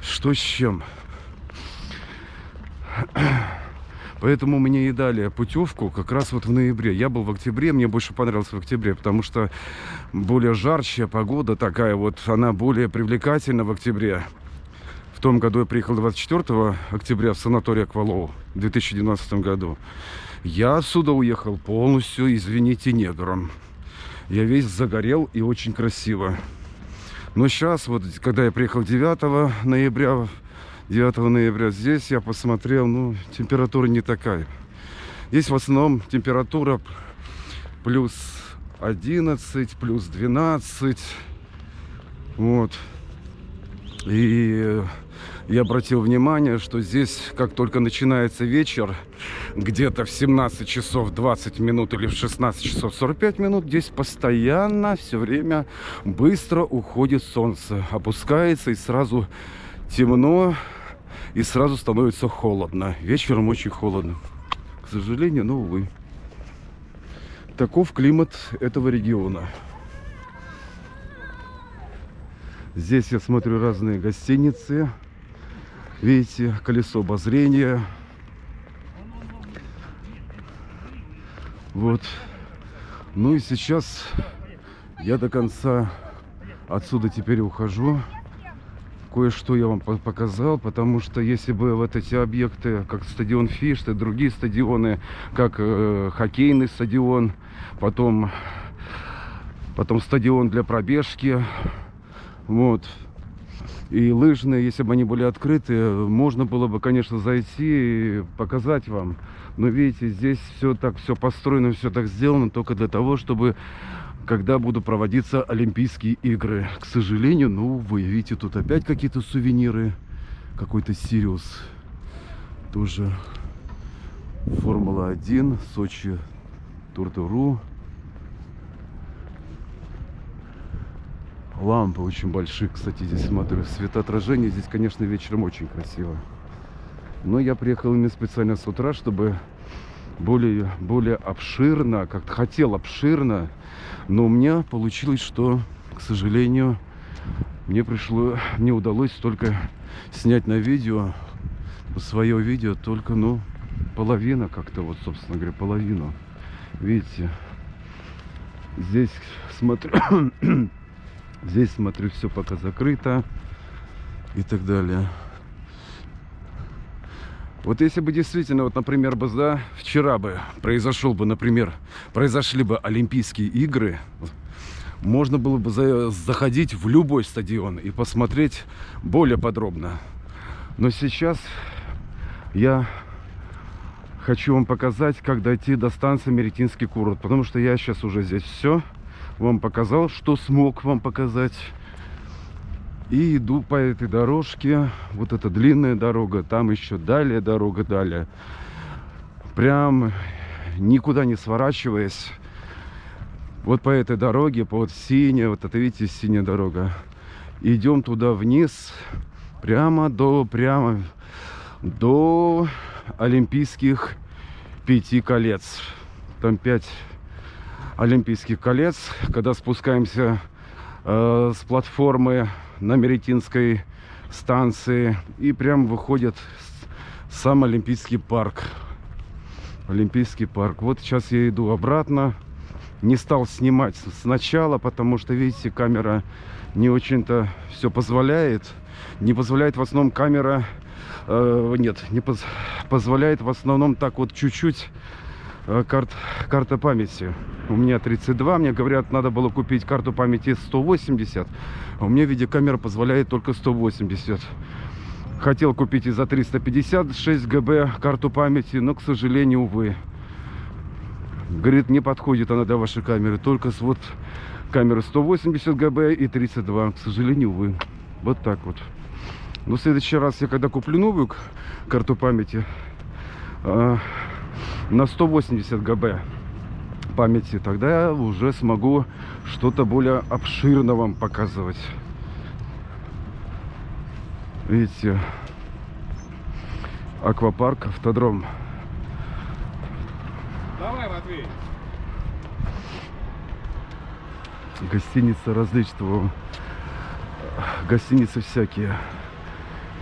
что с чем. Поэтому мне и дали путевку как раз вот в ноябре. Я был в октябре, мне больше понравилось в октябре, потому что более жарчая погода такая вот, она более привлекательна в октябре. В том году я приехал 24 октября в санаторий Аквалоу в 2012 году. Я отсюда уехал полностью, извините, негром. Я весь загорел и очень красиво. Но сейчас, вот, когда я приехал 9 ноября, 9 ноября, здесь я посмотрел, ну, температура не такая. Здесь в основном температура плюс 11, плюс 12. Вот. И я обратил внимание, что здесь, как только начинается вечер, где-то в 17 часов 20 минут или в 16 часов 45 минут, здесь постоянно, все время быстро уходит солнце, опускается и сразу темно, и сразу становится холодно. Вечером очень холодно. К сожалению, но увы. Таков климат этого региона. Здесь я смотрю разные гостиницы. Видите, колесо обозрения. Вот. Ну и сейчас я до конца отсюда теперь ухожу. Кое-что я вам по- показал, потому что если бы вот эти объекты, как стадион Фишт и другие стадионы, как э, хоккейный стадион, потом, потом стадион для пробежки, вот, и лыжные, если бы они были открыты, можно было бы, конечно, зайти и показать вам. Но видите, здесь все так, все построено, все так сделано только для того, чтобы когда будут проводиться Олимпийские игры. К сожалению, ну, вы видите, тут опять какие-то сувениры. Какой-то Сириус. Тоже Формула-1, Сочи, Туртуру. Лампы очень большие, кстати, здесь смотрю. Светоотражение здесь, конечно, вечером очень красиво. Но я приехал именно специально с утра, чтобы более, более обширно, как-то хотел обширно, но у меня получилось, что, к сожалению, мне пришло, мне удалось только снять на видео, свое видео, только, ну, половина как-то, вот, собственно говоря, половину. Видите, здесь смотрю, здесь смотрю, все пока закрыто и так далее. Вот если бы действительно, вот, например, бы, да, вчера бы произошел бы, например, произошли бы Олимпийские игры, можно было бы за- заходить в любой стадион и посмотреть более подробно. Но сейчас я хочу вам показать, как дойти до станции Меретинский курорт, потому что я сейчас уже здесь все вам показал, что смог вам показать. И иду по этой дорожке. Вот эта длинная дорога. Там еще далее дорога, далее. Прям никуда не сворачиваясь. Вот по этой дороге, по вот синяя, вот это видите, синяя дорога. Идем туда вниз, прямо до, прямо до Олимпийских пяти колец. Там пять Олимпийских колец. Когда спускаемся э, с платформы на Меретинской станции и прям выходит сам Олимпийский парк. Олимпийский парк. Вот сейчас я иду обратно. Не стал снимать сначала, потому что, видите, камера не очень-то все позволяет. Не позволяет в основном камера... э, нет, не поз- позволяет в основном так вот чуть-чуть э, карт, карта памяти. У меня 32, мне говорят, надо было купить карту памяти 180, а у меня видеокамера позволяет только 180. Хотел купить и за 356 ГБ карту памяти, но, к сожалению, увы. Говорит, не подходит она для вашей камеры. Только с вот камеры 180 ГБ и 32. К сожалению, увы. Вот так вот. Но в следующий раз я когда куплю новую карту памяти а, на 180 ГБ памяти, тогда я уже смогу что-то более обширно вам показывать. Видите, аквапарк, автодром. Давай, Матвей. Гостиницы различного. Гостиницы всякие.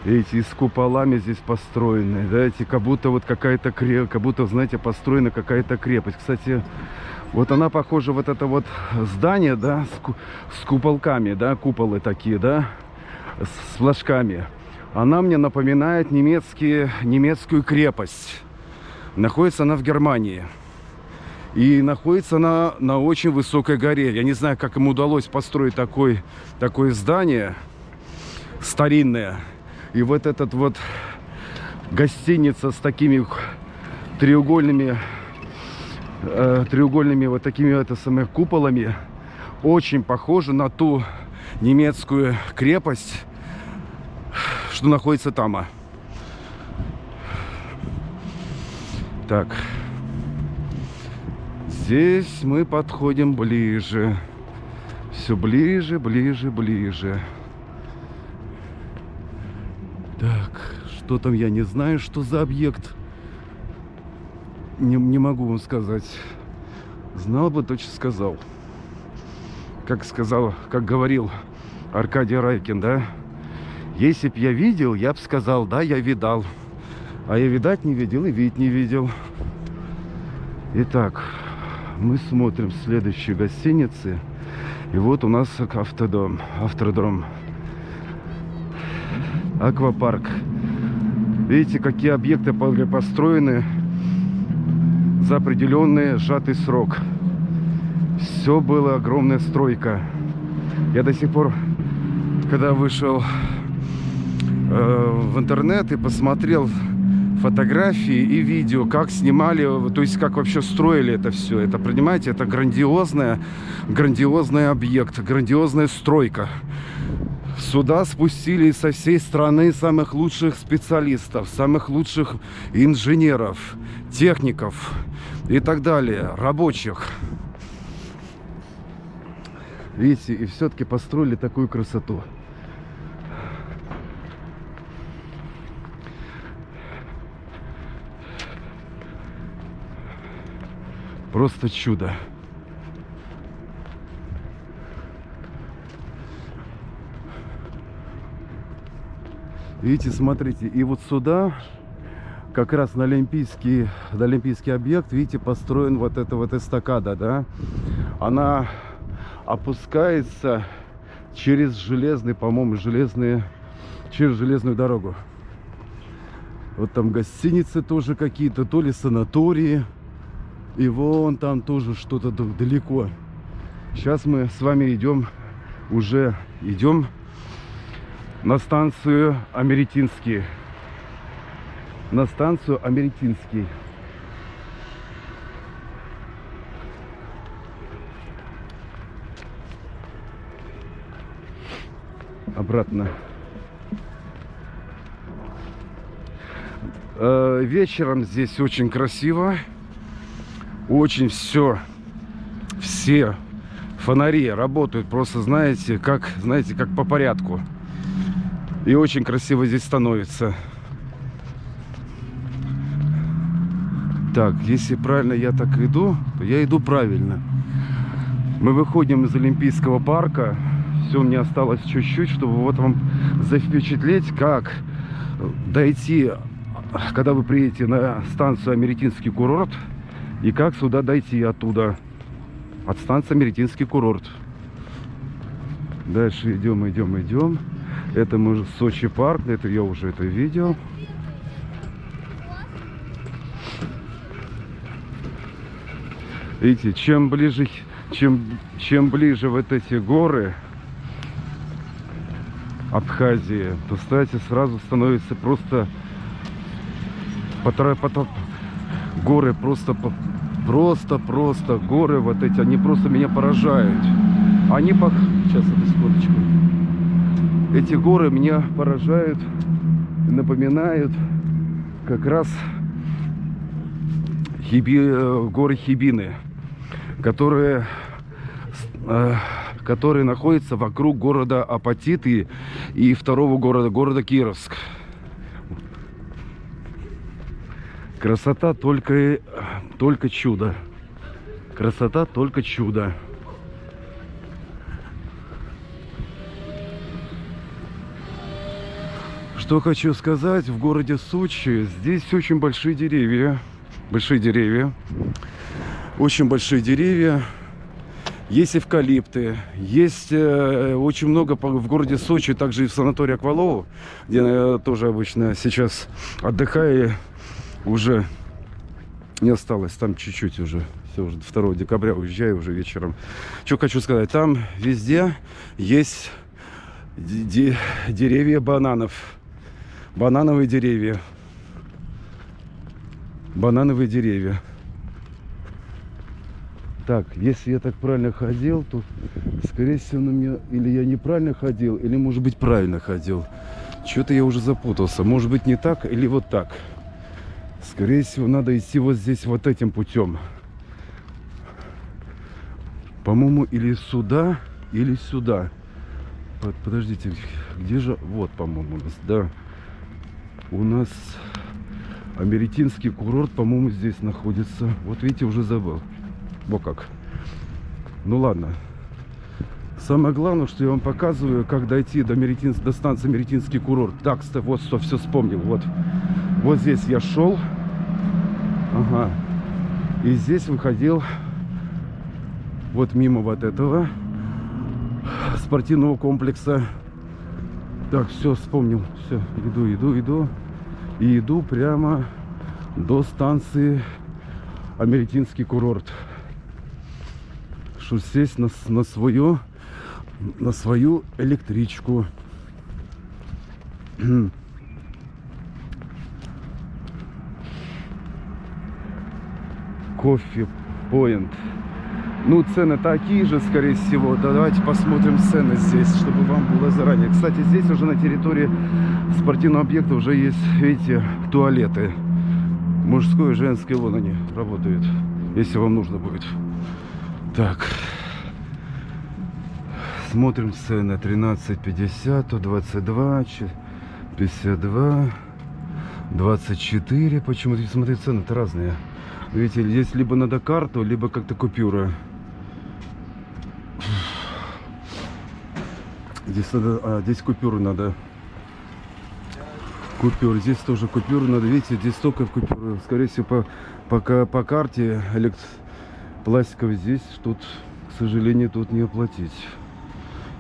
Эти с куполами здесь построены. Да, эти как будто вот какая-то крепость, как будто, знаете, построена какая-то крепость. Кстати, вот она похожа, вот это вот здание, да, с, с куполками, да, куполы такие, да, с флажками. Она мне напоминает немецкие, немецкую крепость. Находится она в Германии. И находится она на очень высокой горе. Я не знаю, как им удалось построить такой, такое здание старинное. И вот этот вот гостиница с такими треугольными, э, треугольными вот такими это самые куполами очень похожа на ту немецкую крепость, что находится там. а. Так. Здесь мы подходим ближе. Все ближе, ближе, ближе. Так, что там я не знаю, что за объект. Не, не могу вам сказать. Знал бы, точно сказал. Как сказал, как говорил Аркадий Райкин, да? Если б я видел, я бы сказал, да, я видал. А я видать не видел и видеть не видел. Итак, мы смотрим следующие гостиницы. И вот у нас автодом, автодром. Аквапарк. Видите, какие объекты построены за определенный сжатый срок. Все было огромная стройка. Я до сих пор, когда вышел э, в интернет и посмотрел фотографии и видео, как снимали, то есть как вообще строили это все. Это, понимаете, это грандиозная, грандиозный объект, грандиозная стройка. Сюда спустили со всей страны самых лучших специалистов, самых лучших инженеров, техников и так далее, рабочих. Видите, и все-таки построили такую красоту. Просто чудо. Видите, смотрите, и вот сюда, как раз на олимпийский, на олимпийский объект, видите, построен вот эта вот эстакада, да? Она опускается через железный, по-моему, железные, через железную дорогу. Вот там гостиницы тоже какие-то, то ли санатории. И вон там тоже что-то далеко. Сейчас мы с вами идем, уже идем на станцию Америтинский. На станцию Америтинский. Обратно. Э, Вечером здесь очень красиво. Очень все, все фонари работают просто, знаете, как, знаете, как по порядку. И очень красиво здесь становится. Так, если правильно я так иду, то я иду правильно. Мы выходим из Олимпийского парка. Все, мне осталось чуть-чуть, чтобы вот вам запечатлеть, как дойти, когда вы приедете на станцию Америтинский курорт, и как сюда дойти оттуда, от станции Америтинский курорт. Дальше идем, идем, идем. Это мы Сочи парк, это я уже это видел. Видите, чем ближе, чем, чем ближе вот эти горы Абхазии, то, кстати, сразу становится просто потом горы просто по- Просто-просто горы вот эти, они просто меня поражают. Они по... Сейчас, одну секундочку. Эти горы меня поражают, напоминают как раз Хиби... э, горы Хибины, которые, э, которые находятся вокруг города Апатиты и второго города, города Кировск. Красота только, только чудо. Красота только чудо. Что хочу сказать, в городе Сочи здесь очень большие деревья. Большие деревья. Очень большие деревья. Есть эвкалипты, есть э, очень много в городе Сочи, также и в санатории Аквалово, где я тоже обычно сейчас отдыхаю, уже не осталось, там чуть-чуть уже, все уже 2 декабря уезжаю уже вечером. Что хочу сказать, там везде есть де- де- деревья бананов, банановые деревья, банановые деревья. Так, если я так правильно ходил, то, скорее всего, на меня или я неправильно ходил, или, может быть, правильно ходил. Что-то я уже запутался. Может быть, не так или вот так. Скорее всего, надо идти вот здесь вот этим путем. По-моему, или сюда, или сюда. Под- Подождите, где же... Вот, по-моему, да. У нас Америтинский курорт, по-моему, здесь находится. Вот видите, уже забыл. Вот как. Ну ладно. Самое главное, что я вам показываю, как дойти до, Меретин... до станции Меретинский курорт. Так, вот что, все вспомнил. Вот. вот здесь я шел. Ага. И здесь выходил вот мимо вот этого спортивного комплекса. Так, все, вспомнил. Все, иду, иду, иду. И иду прямо до станции Америтинский курорт. Что сесть на, на свою на свою электричку. Кофе Point. Ну, цены такие же, скорее всего. Да, давайте посмотрим цены здесь, чтобы вам было заранее. Кстати, здесь уже на территории спортивного объекта уже есть, видите, туалеты. Мужской и женский, вон они работают, если вам нужно будет. Так. Смотрим цены. 13,50, 22, че- 52, 24. Почему-то, смотри, цены-то разные. Видите, здесь либо надо карту, либо как-то купюра. Здесь надо, а, здесь купюру надо. Купюры. Здесь тоже купюру надо. Видите, здесь столько купюр. Скорее всего, по, пока по карте элект... пластиковой здесь тут, к сожалению, тут не оплатить.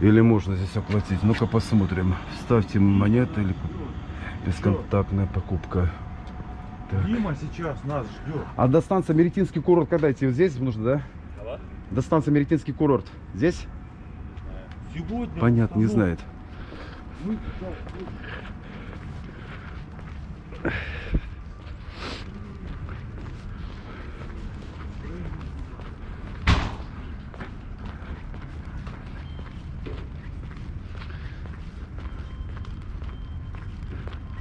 Или можно здесь оплатить? Ну-ка посмотрим. Ставьте монеты или бесконтактная покупка. Так. Дима сейчас нас ждет. А до станции Меретинский курорт когда идти? Вот здесь нужно, да? До станции Меретинский курорт. Здесь? Сегодня... Понятно, не знает.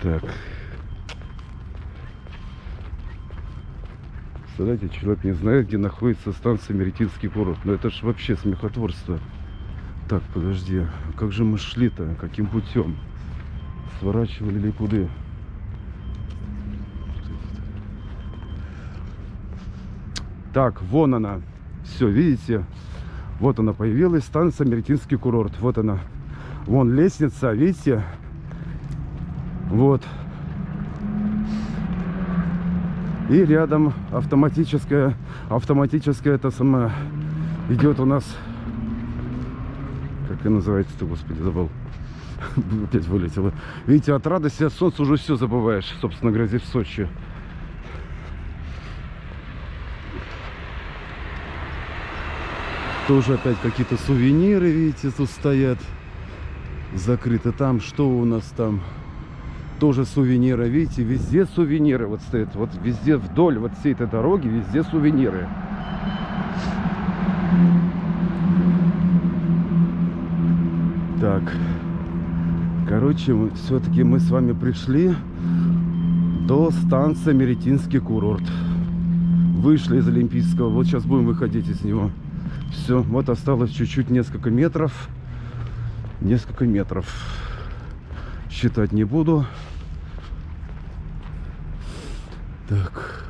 Так. Представляете, человек не знает, где находится станция Меретинский курорт. Но это ж вообще смехотворство. Так, подожди. Как же мы шли-то? Каким путем? Сворачивали ли куда? Так, вон она. Все, видите? Вот она появилась, станция Меретинский курорт. Вот она. Вон лестница, видите? Вот. И рядом автоматическая, автоматическая это самое идет у нас, как называется-то, господи, забыл. Опять вылетело. Видите, от радости, от солнца уже все забываешь, собственно говоря, в Сочи. Тоже опять какие-то сувениры, видите, тут стоят. Закрыто. Там что у нас там? Тоже сувениры, видите, везде сувениры вот стоят. Вот везде вдоль вот всей этой дороги, везде сувениры. Так, короче, все-таки мы с вами пришли до станции Меретинский курорт. Вышли из Олимпийского, вот сейчас будем выходить из него. Все, вот осталось чуть-чуть несколько метров. Несколько метров. Считать не буду. Так.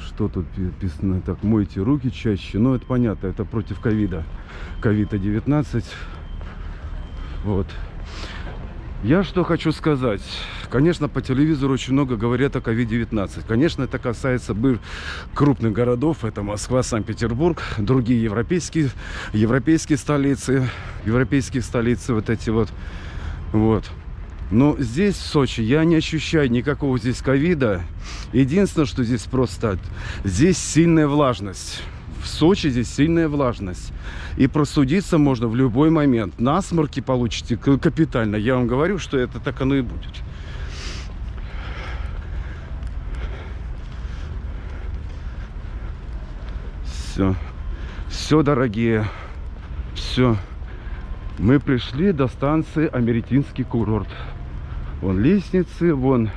Что тут написано? Так, мойте руки чаще. Ну, это понятно, это против ковида. Ковида-19. Вот. Я что хочу сказать. Конечно, по телевизору очень много говорят о COVID-19. Конечно, это касается крупных городов. Это Москва, Санкт-Петербург, другие европейские, европейские столицы, европейские столицы вот эти вот. Вот. Но здесь, в Сочи, я не ощущаю никакого здесь ковида. Единственное, что здесь просто... Здесь сильная влажность. В Сочи здесь сильная влажность. И просудиться можно в любой момент. Насморки получите капитально. Я вам говорю, что это так оно и будет. Все. Все, дорогие. Все. Мы пришли до станции Америтинский курорт. Вон лестницы, вон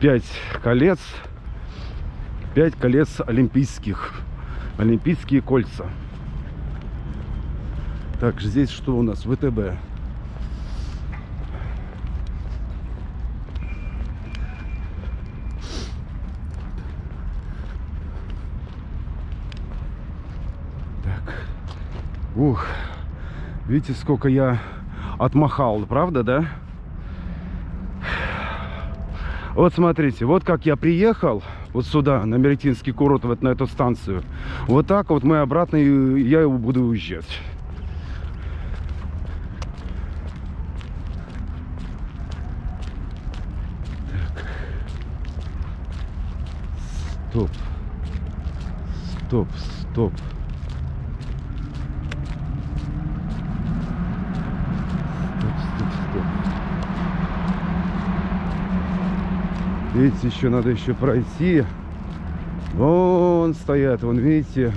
пять колец. Пять колец олимпийских. Олимпийские кольца. Так, здесь что у нас? ВТБ. Так. Ух. Видите, сколько я отмахал, правда, да? Вот смотрите, вот как я приехал вот сюда, на Меретинский курорт, вот на эту станцию. Вот так вот мы обратно, и я его буду уезжать. Стоп, стоп. Стоп, стоп, стоп. Видите, еще надо еще пройти. Вон стоят, вон, видите.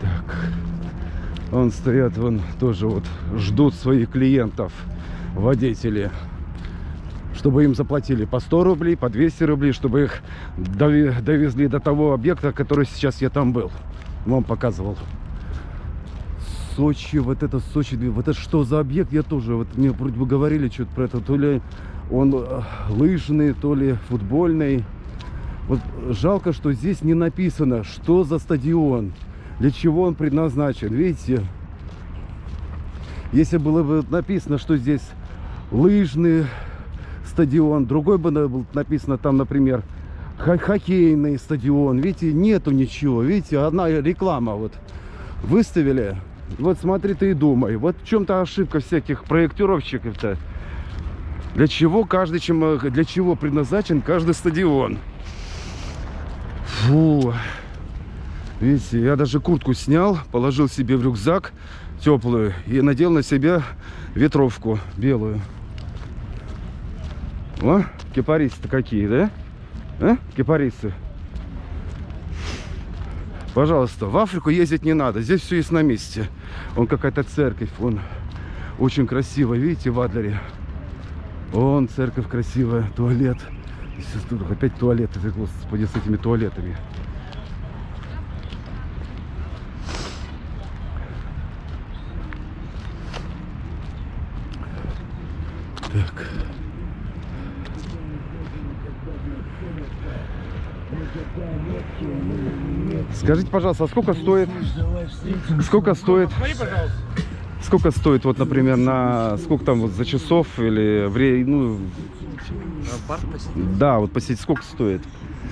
Так. Вон стоят, вон тоже вот ждут своих клиентов, водители. Чтобы им заплатили по 100 рублей, по 200 рублей, чтобы их довезли до того объекта, который сейчас я там был. Вам показывал. Сочи, вот это Сочи, вот это что за объект, я тоже, вот мне вроде бы говорили что-то про это, то ли он э, лыжный, то ли футбольный. Вот жалко, что здесь не написано, что за стадион, для чего он предназначен, видите? Если было бы написано, что здесь лыжный стадион, другой бы написано там, например, хо- хоккейный стадион, видите, нету ничего, видите, одна реклама вот выставили, вот смотри ты и думай, вот в чем-то ошибка всяких проектировщиков-то, для чего каждый, чем, э, для чего предназначен каждый стадион. Фу. Видите, я даже куртку снял, положил себе в рюкзак теплую и надел на себя ветровку белую. О, кипарисы-то какие, да? А? Кипарисы. Пожалуйста, в Африку ездить не надо. Здесь все есть на месте. Вон какая-то церковь, вон очень красиво, видите, в Адлере. Вон церковь красивая, туалет. Тут опять туалеты, ты, господи, с этими туалетами. Так. Скажите, пожалуйста, а сколько стоит? Сколько стоит? Сколько стоит, вот, например, на сколько там вот за часов или вре, ну, Парк посетить? да, вот посетить сколько стоит?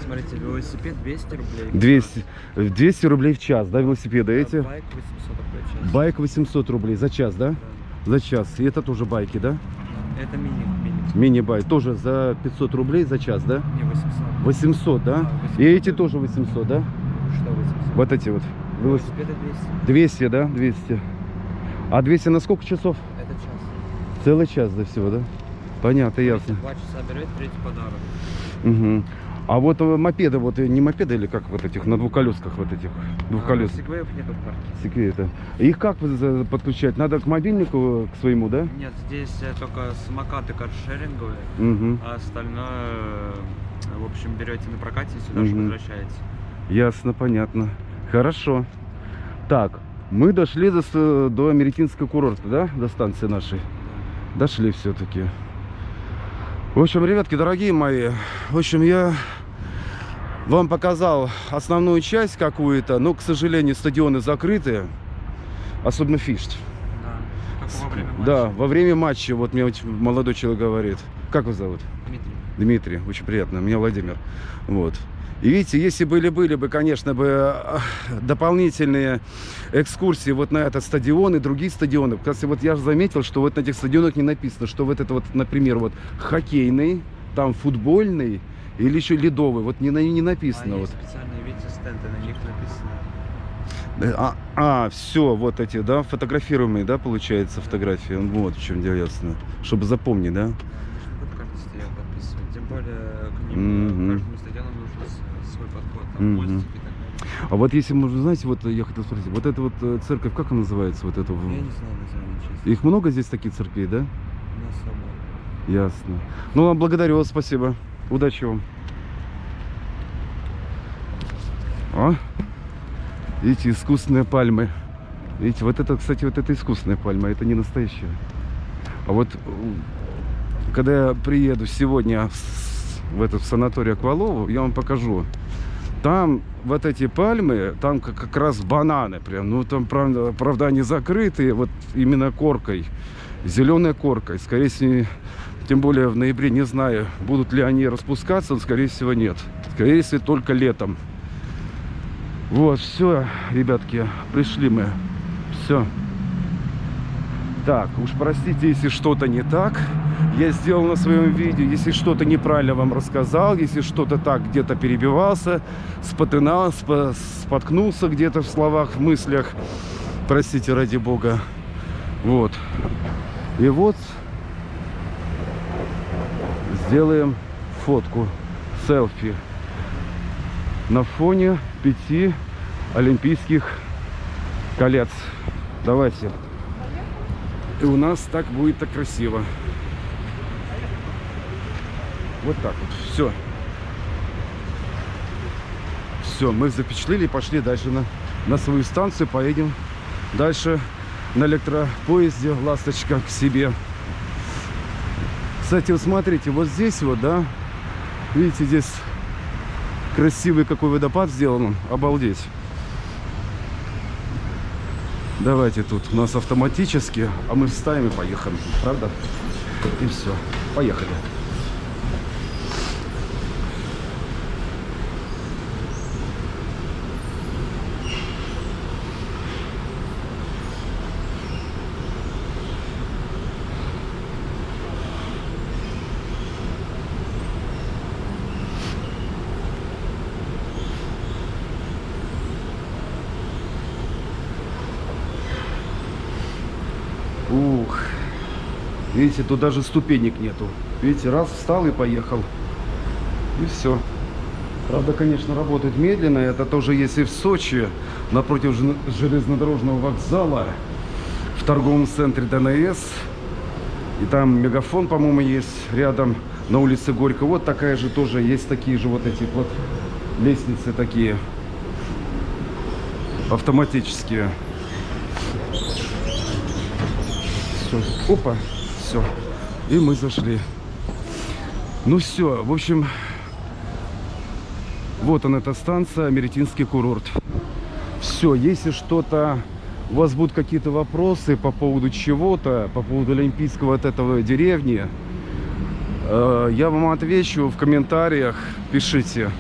Смотрите, велосипед 200 рублей. 200, 200 рублей в час, да, велосипеды эти? Байк 800 рублей в час. Байк 800 рублей за час, да? За час. И это тоже байки, да? Это мини, мини. Мини-байк тоже за 500 рублей за час, да? Не 800. 800, да? Да, 800. И эти тоже 800, да? Что 800? Вот эти вот. Велосипед. Велосипеды 200. 200, да? 200. А 200 на сколько часов? Это час. Целый час до всего, да? Понятно, ясно. Два часа берете, третий подарок. Мгм. А вот э, мопеды, вот э, не мопеды или как вот этих, на двухколесках вот этих, двухколес, А, сегвеев нету в парке. секвета. Их как подключать? Надо к мобильнику, к своему, да? Нет, здесь э, только самокаты каршеринговые, Угу. а остальное, э, в общем, берете на прокате и сюда же Мгм. возвращаете. Ясно, понятно. Хорошо. Так, мы дошли до, до Америкинского курорта, да? До станции нашей. Дошли все-таки. В общем, ребятки, дорогие мои, в общем, я вам показал основную часть какую-то, но, к сожалению, стадионы закрыты, особенно Фишт. Да. Во время матча. Да, во время матча, вот мне молодой человек говорит. Как вас зовут? Дмитрий. Дмитрий, очень приятно, меня Владимир. Вот. И видите, если были-были бы, конечно, бы а, дополнительные экскурсии вот на этот стадион и другие стадионы. Кстати, вот я же заметил, что вот на этих стадионах не написано, что вот это вот, например, вот хоккейный, там футбольный или еще ледовый. Вот не, не написано. а вот. специальные, видите, стенды, на них написано. Э, А, все, вот эти, да, фотографируемые, да, получается, фотографии. Вот в чем дело, ясно. Чтобы запомнить, да? Вот карты стоят подписывать. Тем более к ним Мгм. э, каждому стадиону нужен с- свой подход. Там. А вот если можно, знаете, вот я хотел спросить, вот эта вот э, церковь, как она называется, вот эта? в- Я не знаю название, честно. Их много здесь таких церквей, да? Не особо. Ясно. Ну, вам благодарю вас, спасибо. Удачи вам. О, видите, искусственные пальмы. Видите, вот это, кстати, вот это искусственная пальма, это не настоящая. А вот м, когда я приеду сегодня в этот в санаторий Аквалову, я вам покажу. Там вот эти пальмы, там как, как раз бананы прям. Ну, там, правда, правда, они закрытые, вот именно коркой. Зеленой коркой. Скорее всего, тем более в ноябре не знаю, будут ли они распускаться, но скорее всего нет. Скорее всего, только летом. Вот, все, ребятки, пришли мы. Все. Так, уж простите, если что-то не так. Я сделал на своем видео, если что-то неправильно вам рассказал, если что-то так где-то перебивался, спотынал, спо- споткнулся где-то в словах, в мыслях. Простите, ради бога. Вот. И вот сделаем фотку, селфи на фоне пяти олимпийских колец. Давайте. И у нас так будет так красиво. Вот так вот. Все. Все, мы запечатлели пошли дальше на, на свою станцию. Поедем дальше на электропоезде «Ласточка» к себе. Кстати, вот смотрите, вот здесь вот, да, видите, здесь красивый какой водопад сделан, обалдеть. Давайте тут у нас автоматически, а мы вставим и поехали, правда? И все, поехали. Видите, тут даже ступенек нету. Видите, раз встал и поехал. И все. Правда, конечно, работает медленно. Это тоже есть и в Сочи, напротив жел- железнодорожного вокзала, в торговом центре ДНС. И там мегафон, по-моему, есть рядом на улице Горько. Вот такая же тоже есть такие же вот эти вот лестницы такие автоматические. Все. Опа. Все. И мы зашли. Ну все, в общем, вот он эта станция, Америтинский курорт. Все, если что-то, у вас будут какие-то вопросы по поводу чего-то, по поводу Олимпийского от этого деревни, э, я вам отвечу в комментариях, пишите.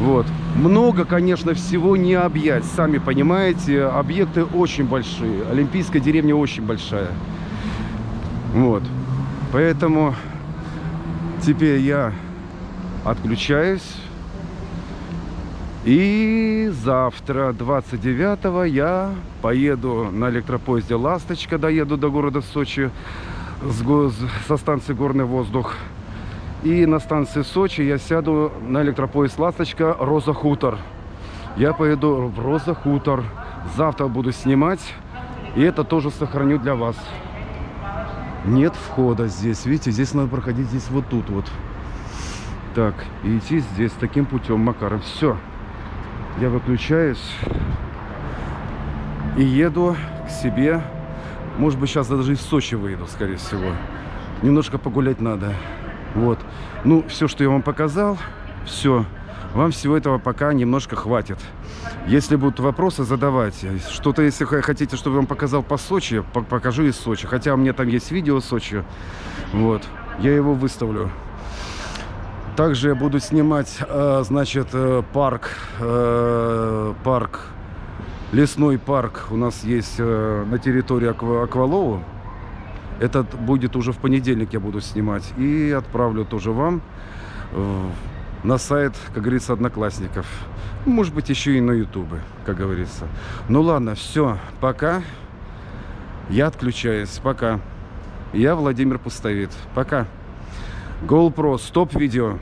Вот. Много, конечно, всего не объять. Сами понимаете, объекты очень большие. Олимпийская деревня очень большая. Вот. Поэтому теперь я отключаюсь. И завтра, 29 я поеду на электропоезде «Ласточка», доеду до города Сочи. с го- со станции «Горный воздух». И на станции Сочи я сяду на электропоезд «Ласточка» «Роза Хутор». Я поеду в «Роза Хутор». Завтра буду снимать. И это тоже сохраню для вас. Нет входа здесь. Видите, здесь надо проходить здесь вот тут вот. Так, и идти здесь таким путем, Макаром. Все. Я выключаюсь и еду к себе. Может быть, сейчас даже из Сочи выйду, скорее всего. Немножко погулять надо. Вот. Ну, все, что я вам показал, все. Вам всего этого пока немножко хватит. Если будут вопросы, задавайте. Что-то, если хотите, чтобы я вам показал по Сочи, по- покажу из Сочи. Хотя у меня там есть видео Сочи. Вот. Я его выставлю. Также я буду снимать, э, значит, э, парк, э, парк, лесной парк у нас есть на территории Аква- Аквалоу. Этот будет уже в понедельник я буду снимать. И отправлю тоже вам на сайт, как говорится, Одноклассников. Может быть, еще и на Ютубе, как говорится. Ну ладно, все, пока. Я отключаюсь, пока. Я Владимир Пустовит. Пока. GoPro, стоп видео.